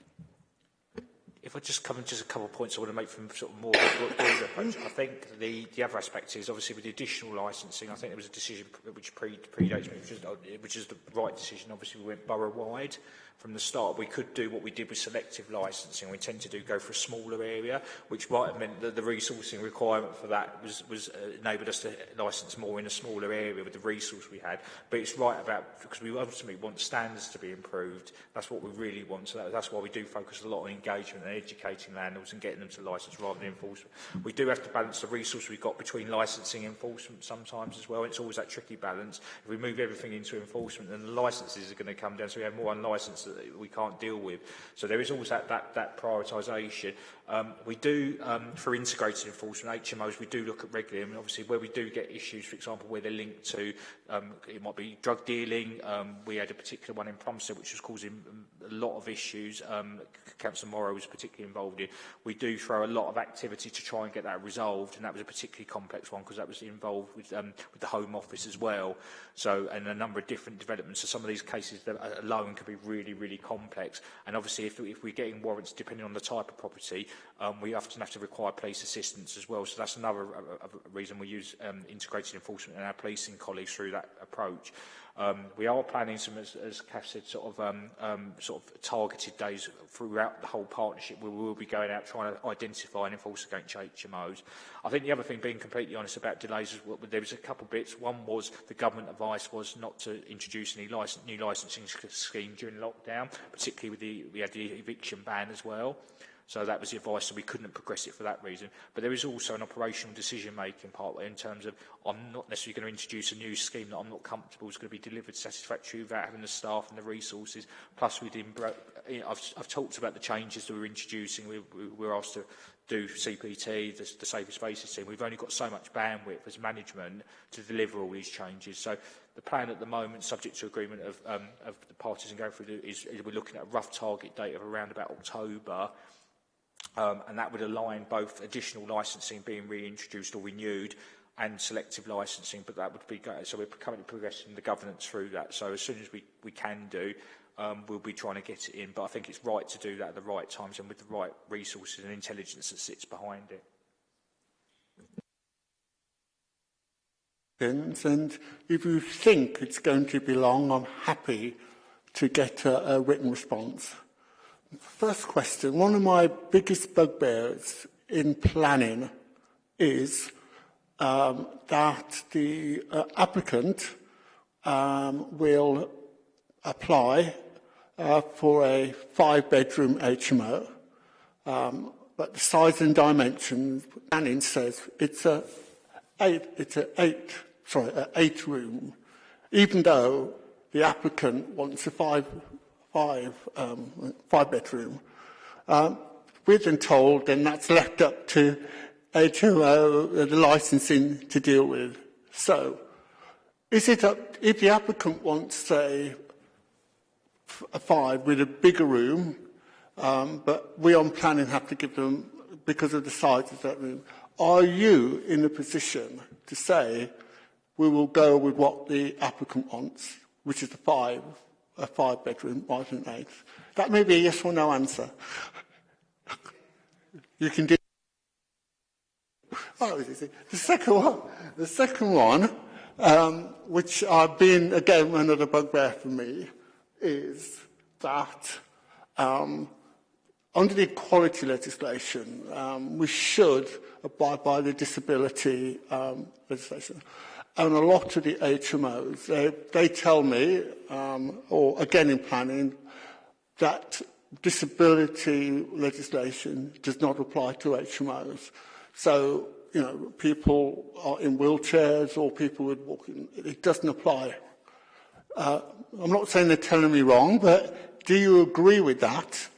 If I just come just a couple of points I want to make from sort of more approach. I think the, the other aspect is obviously with the additional licensing, I think there was a decision which pre, predates me, which is, which is the right decision. Obviously we went borough-wide from the start. We could do what we did with selective licensing. We tend to do go for a smaller area, which might have meant that the resourcing requirement for that was, was uh, enabled us to license more in a smaller area with the resource we had. But it's right about, because we ultimately want standards to be improved. That's what we really want. So that, that's why we do focus a lot on engagement and educating landlords and getting them to license rather than enforcement. We do have to balance the resource we've got between licensing and enforcement sometimes as well. It's always that tricky balance. If we move everything into enforcement, then the licenses are going to come down. So we have more unlicensed that we can't deal with. So there is always that, that, that prioritisation. Um, we do, um, for integrated enforcement, HMOs, we do look at regularly. I mean, obviously, where we do get issues, for example, where they're linked to, um, it might be drug dealing. Um, we had a particular one in Plumstead which was causing a lot of issues. Um, Councillor Morrow was particularly involved in. We do throw a lot of activity to try and get that resolved, and that was a particularly complex one because that was involved with, um, with the Home Office as well. So, and a number of different developments. So some of these cases uh, alone can be really, really complex. And obviously, if, if we're getting warrants, depending on the type of property, um, we often have to require police assistance as well. So that's another uh, uh reason we use um, integrated enforcement and our policing colleagues through that approach. Um, we are planning some, as, as Kath said, sort of, um, um, sort of targeted days throughout the whole partnership where we will be going out trying to identify and enforce against HMOs. I think the other thing, being completely honest about delays, is well, there was a couple of bits. One was the government advice was not to introduce any license, new licensing scheme during lockdown, particularly with the, we had the eviction ban as well. So that was the advice, so we couldn't progress it for that reason. But there is also an operational decision-making part in terms of I'm not necessarily going to introduce a new scheme that I'm not comfortable is going to be delivered satisfactorily without having the staff and the resources. Plus, we didn't, I've, I've talked about the changes that we're introducing. We, we, we're asked to do CPT, the, the Safer Spaces team. We've only got so much bandwidth as management to deliver all these changes. So the plan at the moment, subject to agreement of, um, of the parties and going through, the, is, is we're looking at a rough target date of around about October. um, and that would align both additional licensing being reintroduced or renewed and selective licensing, but that would be, so we're currently progressing the governance through that. So as soon as we, we can do, um, we'll be trying to get it in, but I think it's right to do that at the right times and with the right resources and intelligence that sits behind it. And if you think it's going to be long, I'm happy to get a, a written response. First question, one of my biggest bugbears in planning is um, that the uh, applicant um, will apply uh, for a five-bedroom HMO, um, but the size and dimensions, planning says it's a eight, it's a eight sorry, an eight room, even though the applicant wants a five, five, um, five bedroom. Um, we've been told then that's left up to HMO, uh, the licensing to deal with. So, is it up, if the applicant wants, say, a five with a bigger room, um, but we on planning have to give them, because of the size of that room, are you in a position to say, we will go with what the applicant wants, which is the five, a five bedroom rather than eight. That may be a yes or no answer. you can do. Oh, the second one, the second one, um, which I've been again another bugbear for me, is that um, under the equality legislation, um, we should abide by the disability um, legislation. and a lot of the HMOs. They, they tell me, um, or again in planning, that disability legislation does not apply to HMOs. So, you know, people are in wheelchairs or people with walking, it doesn't apply. Uh, I'm not saying they're telling me wrong, but do you agree with that?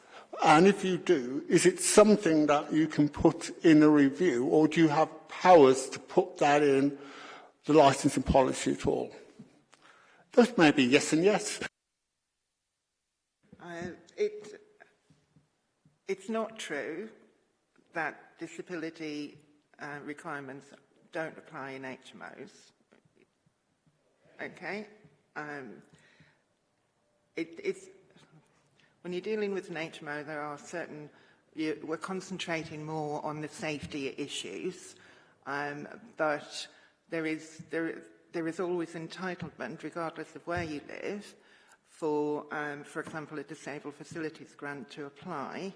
And if you do, is it something that you can put in a review or do you have powers to put that in the licensing policy at all? Those may be yes and yes. Uh, it, it's not true that disability uh, requirements don't apply in HMOs. Okay? Um, it, it's, when you're dealing with an HMO, there are certain, you, we're concentrating more on the safety issues, um, but there is, there, there is always entitlement, regardless of where you live, for, um, for example, a disabled facilities grant to apply,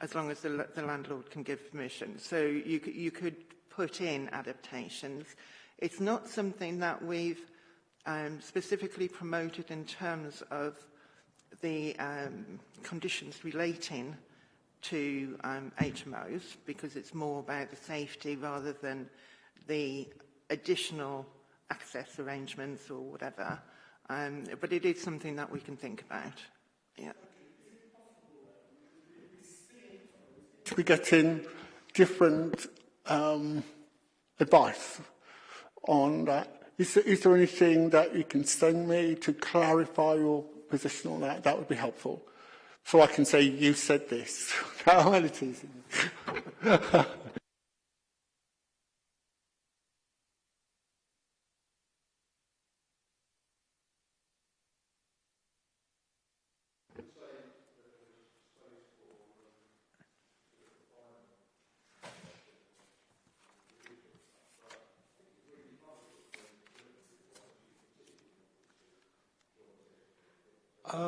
as long as the, the landlord can give permission. So you, you could put in adaptations. It's not something that we've um, specifically promoted in terms of the um, conditions relating to um, HMOs, because it's more about the safety rather than the additional access arrangements or whatever. Um, but it is something that we can think about. Yeah. We're getting different um, advice on that. Is there, is there anything that you can send me to clarify your position on that? That would be helpful. So I can say, you said this. How it is.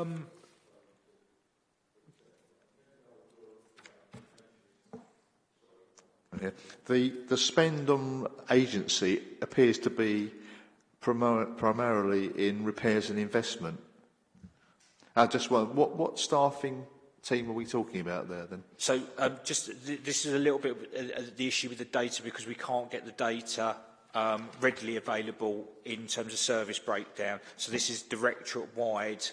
Um, Yeah. The, the spend on agency appears to be primar primarily in repairs and investment. I just wonder, what, what staffing team are we talking about there then? so um, just th this is a little bit uh, uh, the issue with the data because we can't get the data um, readily available in terms of service breakdown. So this is directorate-wide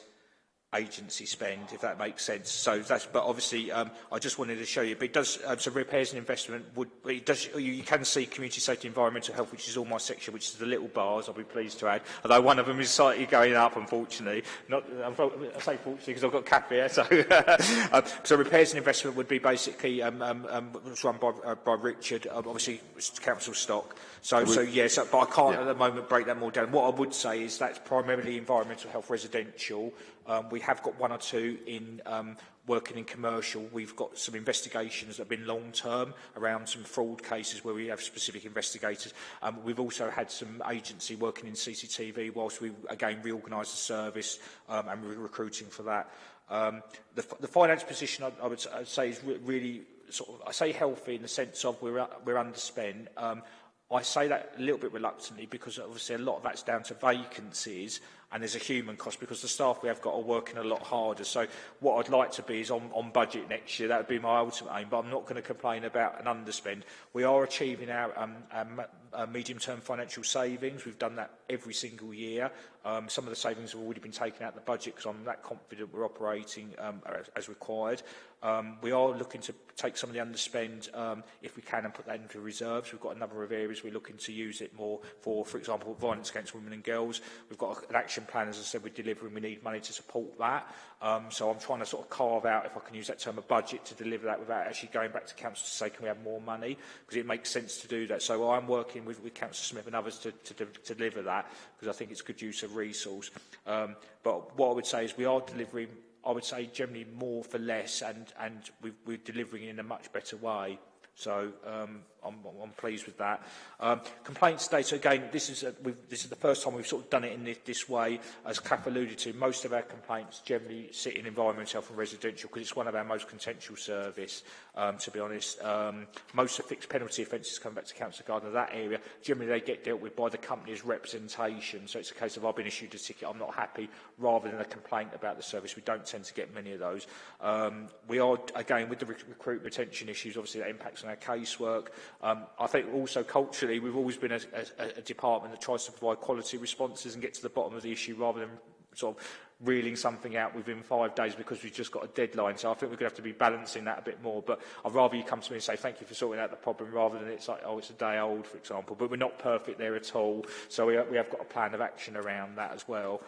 agency spend, if that makes sense. So that's, but obviously, um, I just wanted to show you. But it does, um, so repairs and investment would, it does, you, you can see community safety, environmental health, which is all my section, which is the little bars, I'll be pleased to add. Although one of them is slightly going up, unfortunately. Not, I say fortunately because I've got cap here. So, um, so repairs and investment would be basically um, um, um, run by, uh, by Richard, um, obviously council stock. So, so yes, but I can't yeah. at the moment break that more down. What I would say is that's primarily environmental health residential. Um, we have got one or two in um, working in commercial. We've got some investigations that have been long-term around some fraud cases where we have specific investigators. Um, we've also had some agency working in CCTV whilst we, again, reorganise the service um, and we're recruiting for that. Um, the, the finance position, I, I would say, is re really sort of, I say healthy in the sense of we're, we're underspent. Um, I say that a little bit reluctantly because obviously a lot of that's down to vacancies and there's a human cost because the staff we have got are working a lot harder. So what I'd like to be is on, on budget next year. That would be my ultimate aim, but I'm not going to complain about an underspend. We are achieving our, um, our, our medium-term financial savings. We've done that every single year Um, some of the savings have already been taken out of the budget because I'm that confident we're operating um, as, required. Um, we are looking to take some of the underspend, um, if we can, and put that into reserves. We've got a number of areas we're looking to use it more for, for example, violence against women and girls. We've got an action plan, as I said, we're delivering. We need money to support that. Um, so I'm trying to sort of carve out, if I can use that term, a budget to deliver that without actually going back to council to say, can we have more money? Because it makes sense to do that. So I'm working with, with Councillor Smith and others to, to, to deliver that, because I think it's good use of resource. Um, but what I would say is we are delivering I would say generally more for less and, and we, we're delivering in a much better way. So um, I'm, I'm pleased with that. Um, complaints data, again, this is, a, this is the first time we've sort of done it in this, this way. As Kath alluded to, most of our complaints generally sit in environmental health and residential because it's one of our most contentious service, um, to be honest. Um, most of fixed penalty offences come back to Council Garden of that area. Generally, they get dealt with by the company's representation. So it's a case of I've been issued a ticket, I'm not happy, rather than a complaint about the service. We don't tend to get many of those. Um, we are, again, with the rec recruitment retention issues, obviously that impacts on our casework. Um, I think also culturally, we've always been a, a, a department that tries to provide quality responses and get to the bottom of the issue rather than sort of reeling something out within five days because we've just got a deadline. So I think we're going to have to be balancing that a bit more. But I'd rather you come to me and say, thank you for sorting out the problem rather than it's like, oh, it's a day old, for example. But we're not perfect there at all. So we, we have got a plan of action around that as well.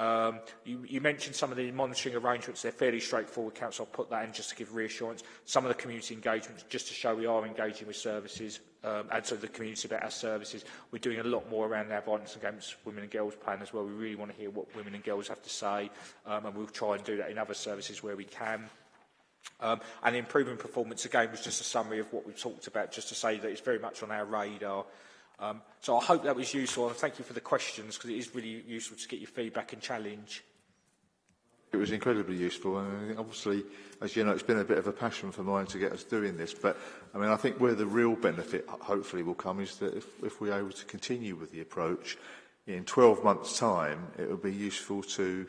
Um, you, you mentioned some of the monitoring arrangements. They're fairly straightforward, Council. I'll put that in just to give reassurance. Some of the community engagements, just to show we are engaging with services um, and so the community about our services. We're doing a lot more around our violence against women and girls plan as well. We really want to hear what women and girls have to say, um, and we'll try and do that in other services where we can. Um, and improving performance, again, was just a summary of what we've talked about, just to say that it's very much on our radar. Um, so I hope that was useful, and thank you for the questions, because it is really useful to get your feedback and challenge. It was incredibly useful, and obviously, as you know, it's been a bit of a passion for mine to get us doing this. But I mean, I think where the real benefit, hopefully, will come is that if, if we're able to continue with the approach, in 12 months' time, it will be useful to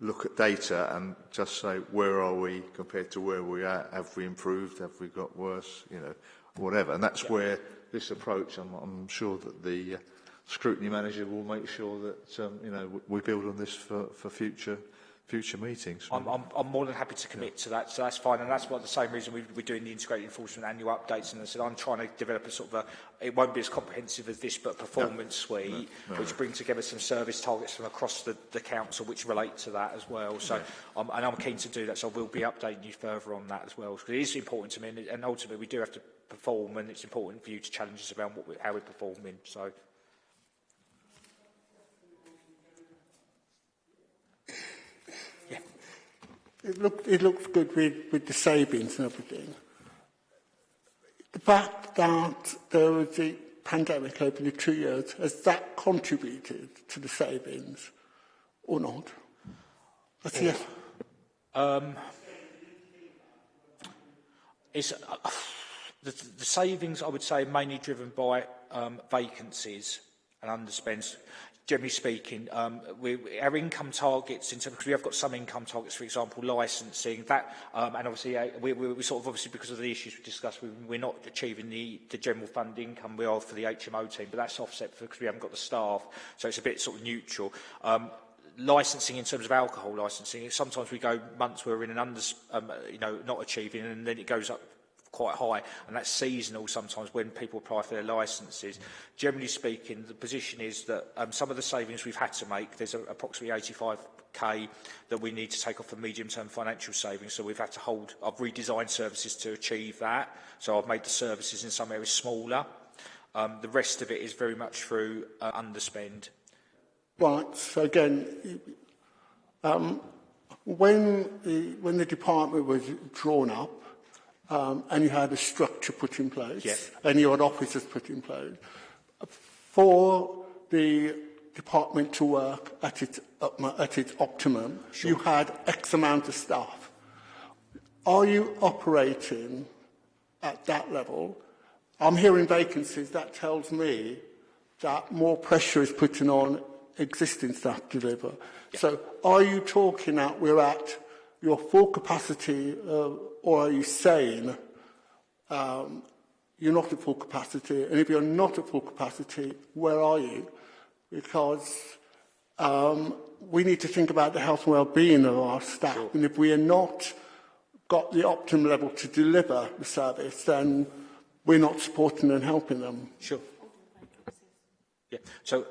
look at data and just say where are we compared to where we are? Have we improved? Have we got worse? You know, whatever. And that's yeah. where this approach, I'm, I'm sure that the uh, scrutiny manager will make sure that um, you know we build on this for, for future future meetings. I'm, I'm, I'm more than happy to commit yeah. to that, so that's fine, and that's what the same reason we, we're doing the integrated enforcement annual updates. And I said I'm trying to develop a sort of a, it won't be as comprehensive as this, but a performance no. suite, no. No. which brings together some service targets from across the, the council, which relate to that as well. So, yeah. um, and I'm keen to do that, so we'll be updating you further on that as well. Because it is important to me, and, and ultimately we do have to perform, and it's important for you to challenge us around what we, how we're performing. So. Yeah. It, look, it looks good with, with the savings and everything. The fact that there was a pandemic over the two years, has that contributed to the savings or not? That's yes. Um, it's, uh, the, the savings, I would say, mainly driven by um, vacancies and underspends. Generally speaking, um, we, our income targets, in terms, because we have got some income targets, for example, licensing, that, um, and obviously uh, we, we, we sort of obviously because of the issues we discussed, we, we're not achieving the, the general fund income we are for the HMO team, but that's offset because we haven't got the staff, so it's a bit sort of neutral. Um, licensing in terms of alcohol licensing, sometimes we go months where we're in an under, um, you know, not achieving, and then it goes up quite high, and that's seasonal sometimes when people apply for their licences. Generally speaking, the position is that um, some of the savings we've had to make, there's a, approximately 85k that we need to take off for medium-term financial savings, so we've had to hold, I've redesigned services to achieve that, so I've made the services in some areas smaller. Um, the rest of it is very much through uh, underspend. Right, so again, um, when, the, when the department was drawn up, um, and you had a structure put in place, yep. and you had officers put in place, for the department to work at its, at its optimum, sure. you had X amount of staff. Are you operating at that level? I'm hearing vacancies. That tells me that more pressure is putting on existing staff to deliver. So are you talking that we're at your full capacity, uh, or are you saying um, you're not at full capacity? And if you're not at full capacity, where are you? Because um, we need to think about the health and well-being of our staff. And if we are not got the optimum level to deliver the service, then we're not supporting and helping them. Sure. Yeah. So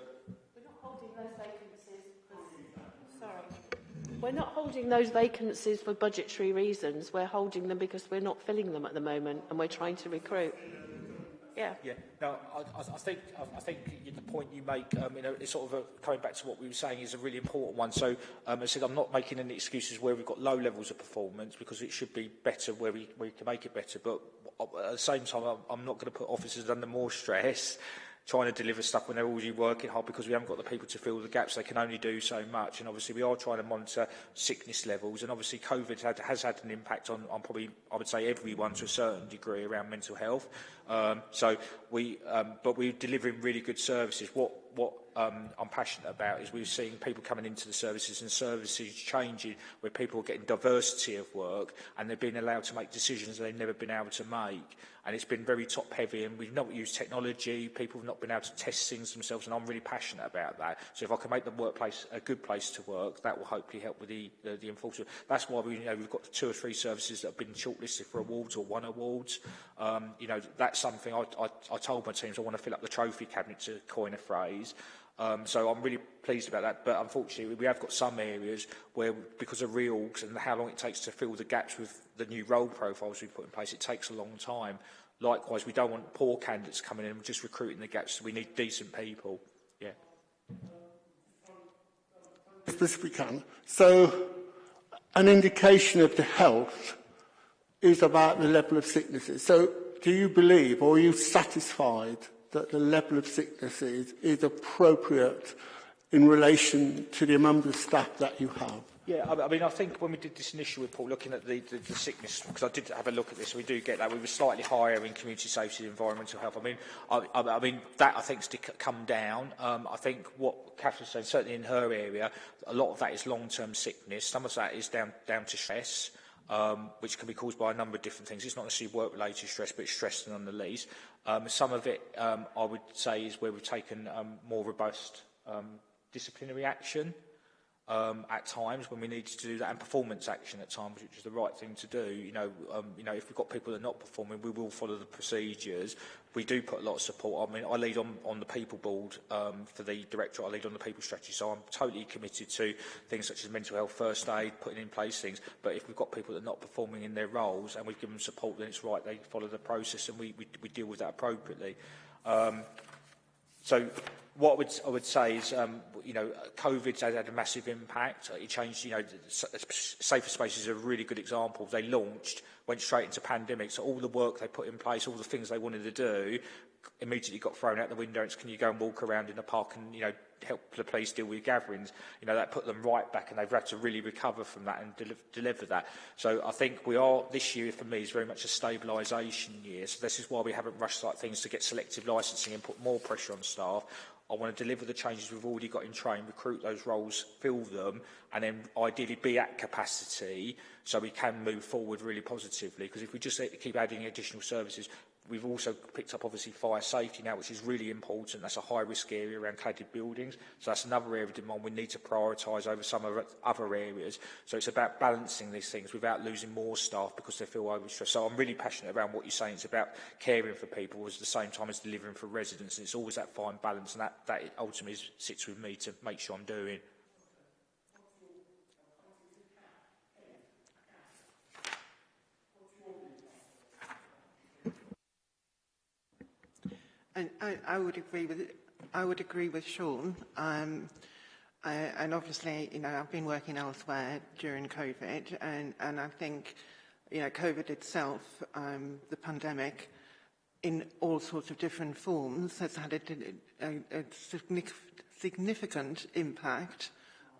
We're not holding those vacancies for budgetary reasons. We're holding them because we're not filling them at the moment and we're trying to recruit. Yeah. Yeah. Now, I, I think I think the point you make, um, you know, it's sort of a, coming back to what we were saying is a really important one. So, um, I said I'm not making any excuses where we've got low levels of performance because it should be better where we, where we can make it better. But uh, at the same time, I'm, I'm not going to put officers under more stress trying to deliver stuff when they're already working hard because we haven't got the people to fill the gaps. They can only do so much. And obviously we are trying to monitor sickness levels. And obviously COVID had, has had an impact on, on probably, I would say, everyone to a certain degree around mental health. Um, so we, um, but we're delivering really good services. What what um, I'm passionate about is we're seeing people coming into the services and services changing where people are getting diversity of work and they're being allowed to make decisions they've never been able to make. And it's been very top heavy and we've not used technology, people have not been able to test things themselves and I'm really passionate about that. So if I can make the workplace a good place to work, that will hopefully help with the, the, the enforcement. That's why we, you know, we've got two or three services that have been shortlisted for awards or won awards. Um, you know, that's something I, I, I told my teams I want to fill up the trophy cabinet to coin a phrase Um, so I'm really pleased about that. But unfortunately, we have got some areas where, because of reorgs and how long it takes to fill the gaps with the new role profiles we've put in place, it takes a long time. Likewise, we don't want poor candidates coming in and just recruiting the gaps. We need decent people. Yeah. As best we can. So an indication of the health is about the level of sicknesses. So do you believe or are you satisfied that the level of sickness is, is appropriate in relation to the amount of staff that you have. Yeah, I, I mean, I think when we did this initial report, looking at the, the, the sickness, because I did have a look at this, we do get that we were slightly higher in community safety and environmental health. I mean, I, I, I mean that I think's to come down. Um, I think what Catherine said, certainly in her area, a lot of that is long-term sickness. Some of that is down down to stress. Um, which can be caused by a number of different things. It's not necessarily work-related stress, but stress nonetheless. Um, some of it, um, I would say, is where we've taken um, more robust um, disciplinary action. Um, at times when we need to do that, and performance action at times, which is the right thing to do. You know, um, you know, if we've got people that are not performing, we will follow the procedures. We do put a lot of support. I mean, I lead on, on the people board um, for the director. I lead on the people strategy, so I'm totally committed to things such as mental health, first aid, putting in place things. But if we've got people that are not performing in their roles and we give them support, then it's right they follow the process and we, we, we deal with that appropriately. Um, So what I would, I would say is, um, you know, COVID has had a massive impact. It changed, you know, Safer Spaces is a really good example. They launched, went straight into pandemic. So all the work they put in place, all the things they wanted to do, immediately got thrown out the window. It's, can you go and walk around in the park and, you know, help the police deal with gatherings, you know, that put them right back and they've had to really recover from that and del deliver that. So I think we are, this year for me is very much a stabilisation year. So this is why we haven't rushed like things to get selective licensing and put more pressure on staff. I want to deliver the changes we've already got in train, recruit those roles, fill them, and then ideally be at capacity so we can move forward really positively. Because if we just keep adding additional services, We've also picked up, obviously, fire safety now, which is really important. That's a high-risk area around cladded buildings. So that's another area of demand we need to prioritise over some of other areas. So it's about balancing these things without losing more staff because they feel overstressed. So I'm really passionate around what you're saying. It's about caring for people at the same time as delivering for residents. And it's always that fine balance, and that, that ultimately sits with me to make sure I'm doing. And I, I would agree with I would agree with Sean. Um, I, and obviously, you know, I've been working elsewhere during COVID, and, and I think, you know, COVID itself, um, the pandemic, in all sorts of different forms, has had a, a, a significant impact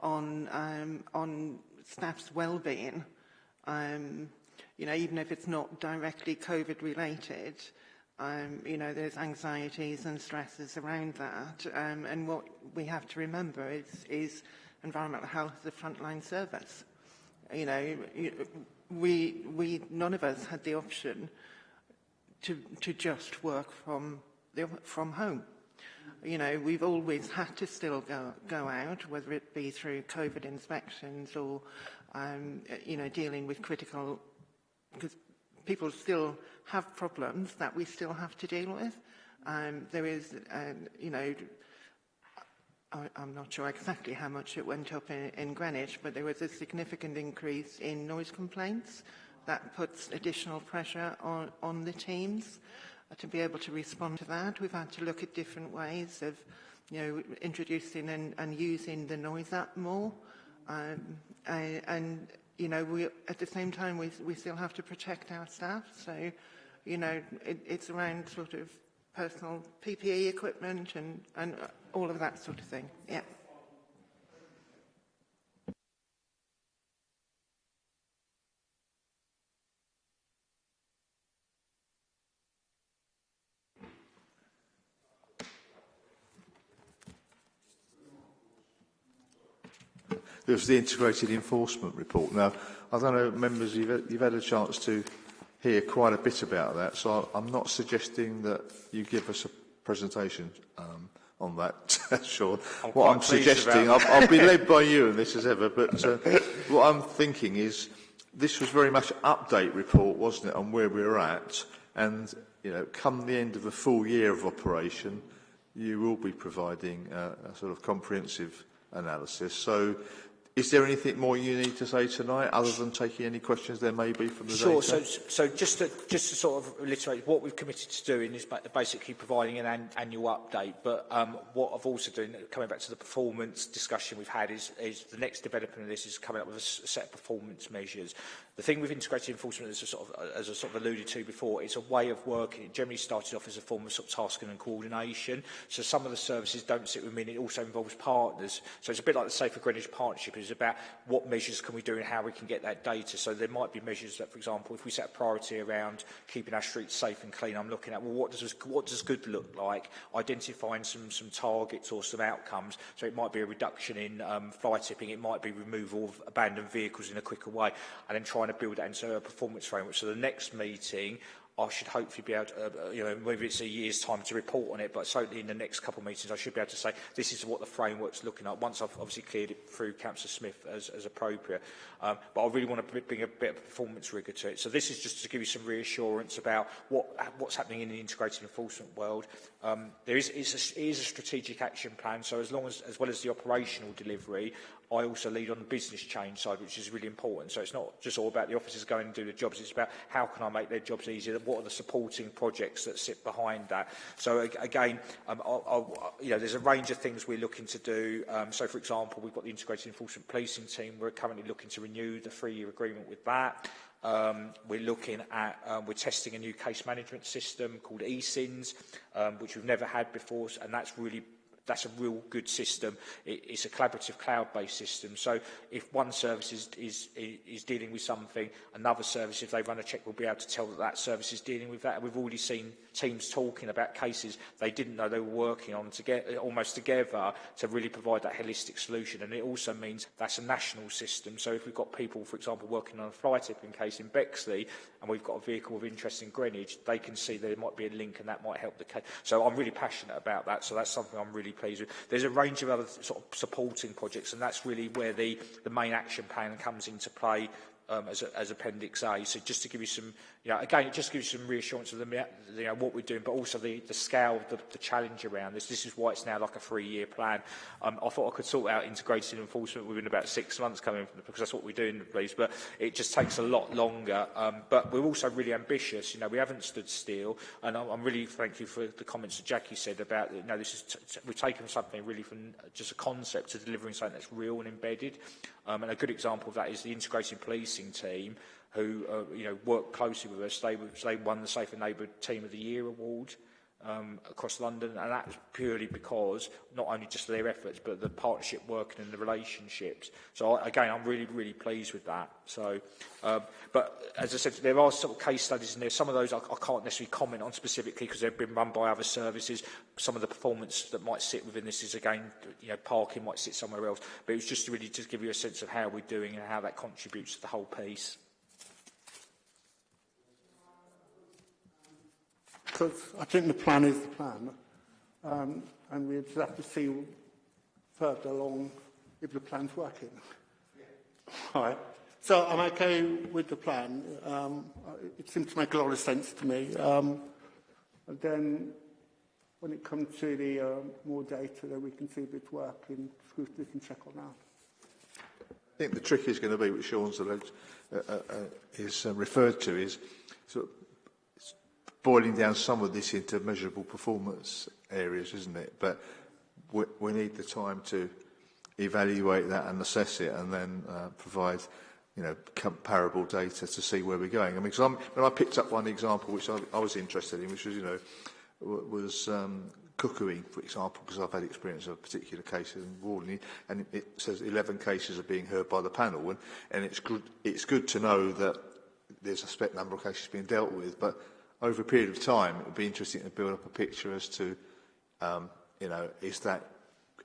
on um, on staff's well-being. Um, you know, even if it's not directly COVID related, um, you know, there's anxieties and stresses around that. Um, and what we have to remember is, is environmental health is a frontline service. You know, we, we, none of us had the option to, to just work from, the, from home. You know, we've always had to still go, go out, whether it be through COVID inspections or, um, you know, dealing with critical people still have problems that we still have to deal with. Um, there is, um, you know, I, I'm not sure exactly how much it went up in, in Greenwich, but there was a significant increase in noise complaints that puts additional pressure on, on the teams uh, to be able to respond to that. We've had to look at different ways of, you know, introducing and, and using the noise app more. Um, and, and you know, we, at the same time, we, we still have to protect our staff. So, you know, it, it's around sort of personal PPE equipment and, and all of that sort of thing. Yeah. There's the integrated enforcement report. Now, I don't know, members, you've, you've had a chance to hear quite a bit about that, so I'm not suggesting that you give us a presentation um, on that, Sean. I'm what I'm suggesting, I'll, I'll be led by you in this as ever, but uh, what I'm thinking is this was very much an update report, wasn't it, on where we we're at, and you know, come the end of the full year of operation, you will be providing uh, a sort of comprehensive analysis. So Is there anything more you need to say tonight, other than taking any questions there may be from the Sure. Data? So, so just to, just to sort of reiterate, what we've committed to doing is basically providing an, an annual update. But um, what I've also done, coming back to the performance discussion we've had, is, is the next development of this is coming up with a set of performance measures. The thing with integrated enforcement, as I, sort of, as I sort of alluded to before, it's a way of working. It generally started off as a form of sort of tasking and coordination. So some of the services don't sit with me, and it also involves partners. So it's a bit like the Safer Greenwich Partnership. It's about what measures can we do and how we can get that data. So there might be measures that, for example, if we set a priority around keeping our streets safe and clean, I'm looking at, well, what does, what does good look like? Identifying some, some targets or some outcomes. So it might be a reduction in um, fly tipping. It might be removal of abandoned vehicles in a quicker way. And then try trying to build that into a performance framework. So the next meeting, I should hopefully be able to, uh, you know, maybe it's a year's time to report on it, but certainly in the next couple of meetings, I should be able to say this is what the framework's looking at. Once I've obviously cleared it through Councillor Smith as, as appropriate, um, but I really want to bring a bit of performance rigour to it. So this is just to give you some reassurance about what what's happening in the integrated enforcement world. Um, there is, a, is a strategic action plan, so as long as, as well as the operational delivery, I also lead on the business change side, which is really important. So it's not just all about the officers going and do the jobs, it's about how can I make their jobs easier, what are the supporting projects that sit behind that. So again, um, I'll, I'll, you know, there's a range of things we're looking to do. Um, so for example, we've got the Integrated Enforcement Policing team, we're currently looking to renew the three-year agreement with that. Um, we're looking at, um, we're testing a new case management system called ECINS, um, which we've never had before, and that's really that's a real good system. It, it's a collaborative cloud-based system. So if one service is, is, is dealing with something, another service, if they run a check, will be able to tell that that service is dealing with that. And we've already seen teams talking about cases they didn't know they were working on to get, almost together to really provide that holistic solution. And it also means that's a national system. So if we've got people, for example, working on a fly tipping case in Bexley, and we've got a vehicle of interest in Greenwich, they can see there might be a link and that might help the case. So I'm really passionate about that, so that's something I'm really pleased with. There's a range of other sort of supporting projects, and that's really where the, the main action plan comes into play um, as, a, as Appendix A. So just to give you some, you know, again, it just gives you some reassurance of the, you know, what we're doing, but also the, the scale, the, the challenge around this. This is why it's now like a three-year plan. Um, I thought I could sort out integrated enforcement within about six months coming, because that's what we do in the police, but it just takes a lot longer. Um, but we're also really ambitious. You know, we haven't stood still, and I'm, I'm really thankful for the comments that Jackie said about, you know, this is we've taken something really from just a concept to delivering something that's real and embedded. Um, and a good example of that is the integrated policing team who uh, you know, work closely with us. They, they won the Safer Neighbour Team of the Year award. Um, across London, and that's purely because not only just their efforts, but the partnership working and the relationships. So again, I'm really, really pleased with that. So, um, but as I said, there are sort of case studies in there. Some of those I, I can't necessarily comment on specifically because they've been run by other services. Some of the performance that might sit within this is again, you know, parking might sit somewhere else. But it was just really to give you a sense of how we're doing and how that contributes to the whole piece. because I think the plan is the plan, um, and we just have to see further along if the plan's working. Yeah. All right. So I'm okay with the plan. Um, it seems to make a lot of sense to me. Um, and then when it comes to the uh, more data, then we can see if it's working. scrutiny can check on that. I think the trick is going to be, which Sean's allowed, uh, uh, uh, is uh, referred to, is sort of boiling down some of this into measurable performance areas, isn't it? But we, we need the time to evaluate that and assess it and then uh, provide you know, comparable data to see where we're going. I mean, cause I'm, I picked up one example which I, I was interested in, which was, you know, was um, cuckooing, for example, because I've had experience of particular cases in Warden, and it says 11 cases are being heard by the panel, and, and it's, good, it's good to know that there's a spec number of cases being dealt with, but over a period of time, it would be interesting to build up a picture as to, um, you know, is that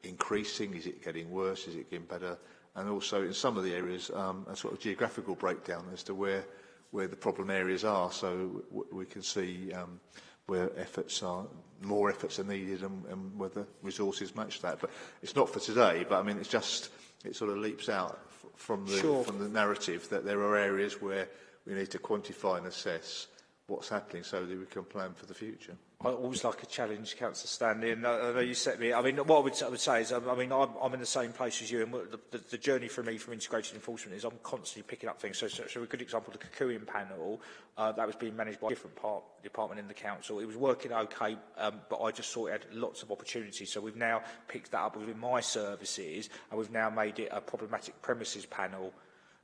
increasing? Is it getting worse? Is it getting better? And also in some of the areas, um, a sort of geographical breakdown as to where, where the problem areas are. So we can see um, where efforts are, more efforts are needed and, and whether resources match that. But it's not for today, but I mean, it's just, it sort of leaps out from the, sure. from the narrative that there are areas where we need to quantify and assess what's happening so that we can plan for the future. I always like a challenge, Councillor Stanley, and uh, uh you set me. I mean, what I would, I would say is, I, I mean, I'm, I'm in the same place as you, and the, the, the journey for me from integration enforcement is I'm constantly picking up things. So, so, so a good example, the Kikuian panel, uh, that was being managed by a different part department in the council. It was working okay, um, but I just saw it had lots of opportunities. So we've now picked that up within my services, and we've now made it a problematic premises panel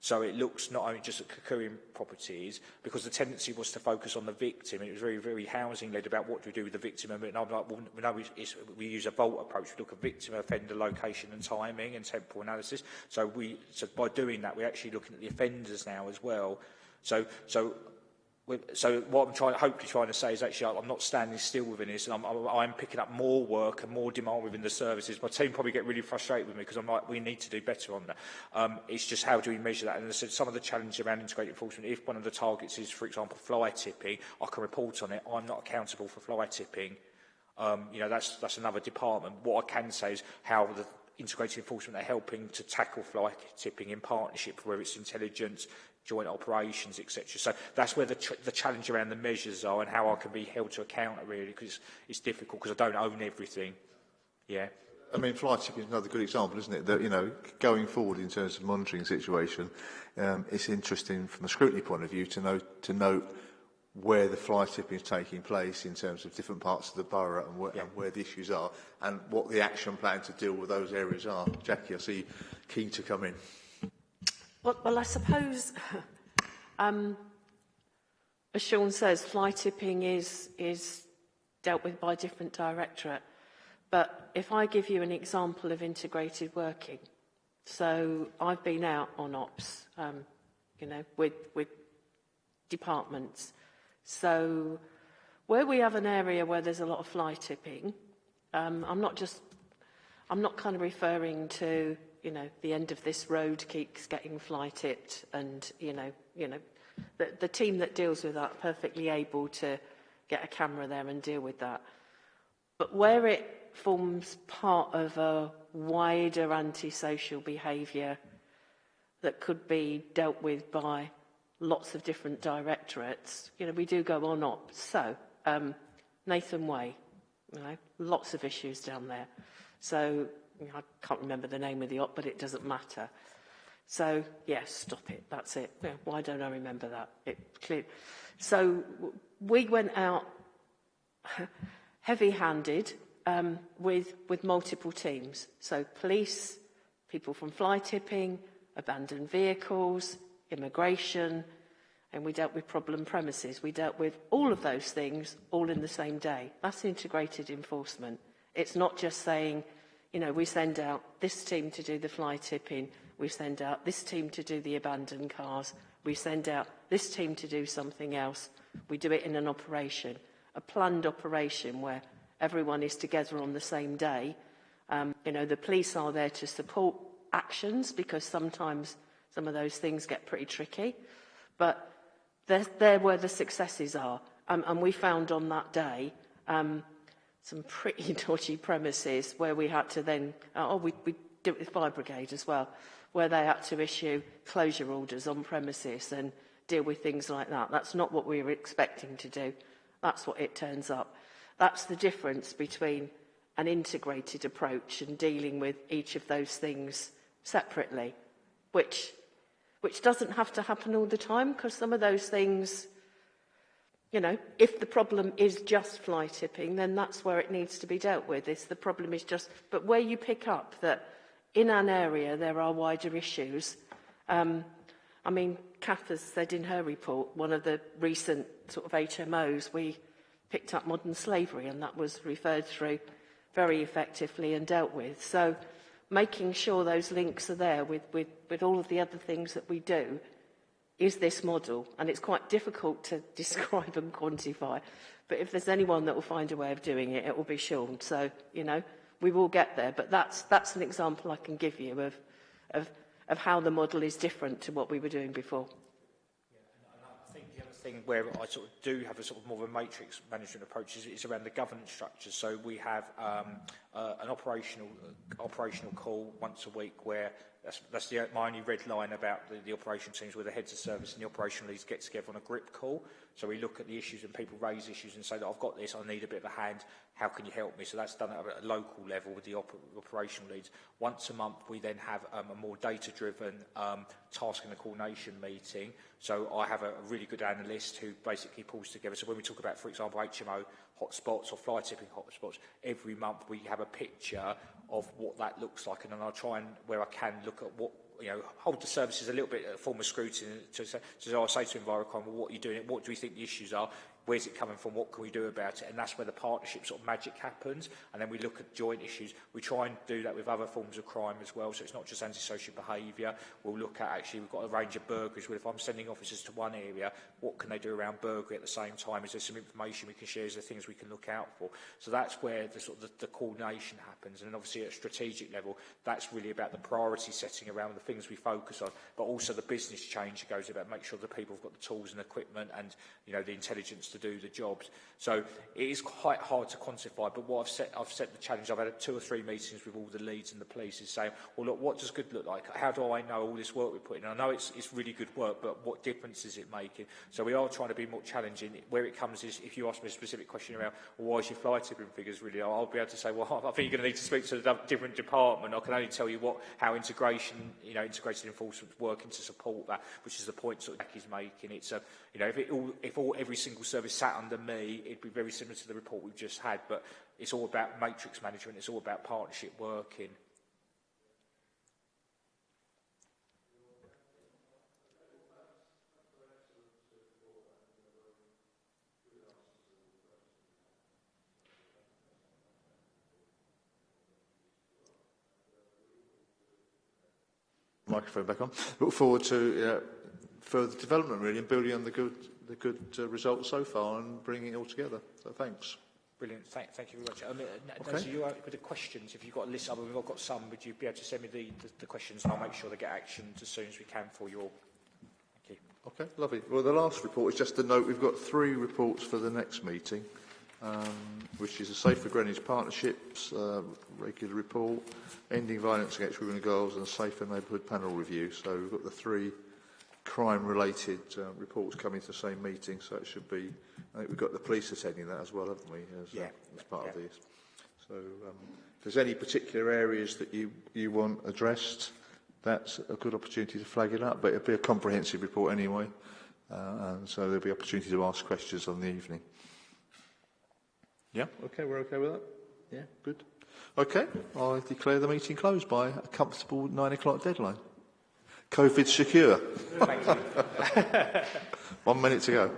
So it looks not only just at Kikuin properties, because the tendency was to focus on the victim, and it was very, very housing-led about what do we do with the victim, and I'm like, well, no, it's, we use a vault approach. We look at victim, offender, location and timing and temporal analysis. So, we, so by doing that, we're actually looking at the offenders now as well. So, so so what I'm trying, hopefully trying to say is actually I'm not standing still within this and I'm, I'm picking up more work and more demand within the services. My team probably get really frustrated with me because I'm like, we need to do better on that. Um, it's just how do we measure that? And I said, some of the challenges around integrated enforcement, if one of the targets is, for example, fly tipping, I can report on it. I'm not accountable for fly tipping. Um, you know, that's, that's another department. What I can say is how the integrated enforcement are helping to tackle fly tipping in partnership, whether it's intelligence, joint operations, etc. So that's where the, ch the challenge around the measures are and how I can be held to account, really, because it's, it's difficult because I don't own everything. Yeah. I mean, fly tipping is another good example, isn't it? That, you know, going forward in terms of monitoring situation, um, it's interesting from a scrutiny point of view to know to note where the fly tipping is taking place in terms of different parts of the borough and where, yeah. and where the issues are and what the action plan to deal with those areas are. Jackie, I see you keen to come in. Well, well I suppose, um, as Sean says, fly tipping is, is dealt with by a different directorate. But if I give you an example of integrated working, so I've been out on ops, um, you know, with, with departments. So where we have an area where there's a lot of fly tipping, um, I'm not just, I'm not kind of referring to, you know, the end of this road keeps getting fly tipped and, you know, you know, the, the team that deals with that perfectly able to get a camera there and deal with that. But where it forms part of a wider antisocial behaviour that could be dealt with by lots of different directorates, you know, we do go on up. So, um, Nathan Way, you know, lots of issues down there. So, I can't remember the name of the op, but it doesn't matter. So, yes, stop it. That's it. Yeah, why don't I remember that? It clear. So, we went out heavy-handed um, with, with multiple teams. So, police, people from fly tipping, abandoned vehicles, immigration, and we dealt with problem premises. We dealt with all of those things all in the same day. That's integrated enforcement. It's not just saying, you know, we send out this team to do the fly tipping, we send out this team to do the abandoned cars, we send out this team to do something else. We do it in an operation, a planned operation where everyone is together on the same day. Um, you know, the police are there to support actions because sometimes some of those things get pretty tricky. But they're, they're where the successes are. Um, and we found on that day um, some pretty dodgy premises where we had to then, uh, oh, we, we did it with fire brigade as well, where they had to issue closure orders on premises and deal with things like that. That's not what we were expecting to do. That's what it turns up. That's the difference between an integrated approach and dealing with each of those things separately, which which doesn't have to happen all the time because some of those things, you know, if the problem is just fly tipping, then that's where it needs to be dealt with. If the problem is just, but where you pick up that in an area there are wider issues, um, I mean, Kath has said in her report, one of the recent sort of HMOs, we picked up modern slavery and that was referred through very effectively and dealt with. So making sure those links are there with, with, with all of the other things that we do is this model? And it's quite difficult to describe and quantify. But if there's anyone that will find a way of doing it, it will be Sean. So, you know, we will get there. But that's, that's an example I can give you of, of, of how the model is different to what we were doing before. Thing where I sort of do have a sort of more of a matrix management approach is, is around the governance structure. So we have um, uh, an operational uh, operational call once a week where that's, that's the, my only red line about the, the operation teams where the heads of service and the operational leads get together on a grip call. So we look at the issues and people raise issues and say that I've got this, I need a bit of a hand, how can you help me? So that's done at a local level with the op operational leads. Once a month, we then have um, a more data-driven um, task and coordination meeting. So I have a, a really good analyst who basically pulls together. So when we talk about, for example, HMO hotspots or fly tipping hotspots, every month we have a picture of what that looks like. And then I'll try and, where I can, look at what you know, hold the services a little bit a form of scrutiny. To, to, to, oh, I say to Envirocon, well, what are you doing? What do we think the issues are? Where's it coming from, what can we do about it, and that's where the partnership sort of magic happens, and then we look at joint issues. We try and do that with other forms of crime as well, so it's not just antisocial behaviour. We'll look at, actually, we've got a range of burglaries, if I'm sending officers to one area, what can they do around burglary at the same time? Is there some information we can share? Is there things we can look out for? So that's where the sort of the, the coordination happens, and obviously at a strategic level, that's really about the priority setting around the things we focus on, but also the business change that goes about make sure that people have got the tools and equipment and, you know, the intelligence to do the jobs. So it is quite hard to quantify, but what I've set, I've set the challenge, I've had two or three meetings with all the leads and the police is saying, well, look, what does good look like? How do I know all this work we're putting in? I know it's, it's really good work, but what difference is it making? So we are trying to be more challenging. Where it comes is, if you ask me a specific question around, well, why is your fly tipping figures really low? I'll be able to say, well, I think you're going to need to speak to a different department. I can only tell you what, how integration, you know, integrated enforcement is working to support that, which is the point sort of Jackie's making. It's a, you know, if, it all, if all, every single service service sat under me, it'd be very similar to the report we've just had, but it's all about matrix management, it's all about partnership working. Microphone back on. Look forward to uh, further development really and building on the good, the good uh, results so far and bringing it all together. So thanks. Brilliant. Thank, thank you very much. Mean, uh, Okay. Nancy, you are, with the questions, if you've got a list, I mean, we've got some, would you be able to send me the, the, the questions and I'll make sure they get actioned as soon as we can for your... Thank you. Okay, lovely. Well, the last report is just a note. We've got three reports for the next meeting, um, which is a Safer Greenwich Partnerships uh, regular report, Ending Violence Against Women and Girls, and a Safer Neighbourhood Panel Review. So we've got the three crime-related uh, reports coming to the same meeting, so it should be... I think we've got the police attending that as well, haven't we, as, uh, yeah. uh, as part yeah. of this. So um, if there's any particular areas that you, you want addressed, that's a good opportunity to flag it up, but it'll be a comprehensive report anyway, uh, and so there'll be opportunity to ask questions on the evening. Yeah, okay, we're okay with that? Yeah, good. Okay, I declare the meeting closed by a comfortable nine o'clock deadline. COVID secure. One minute to go.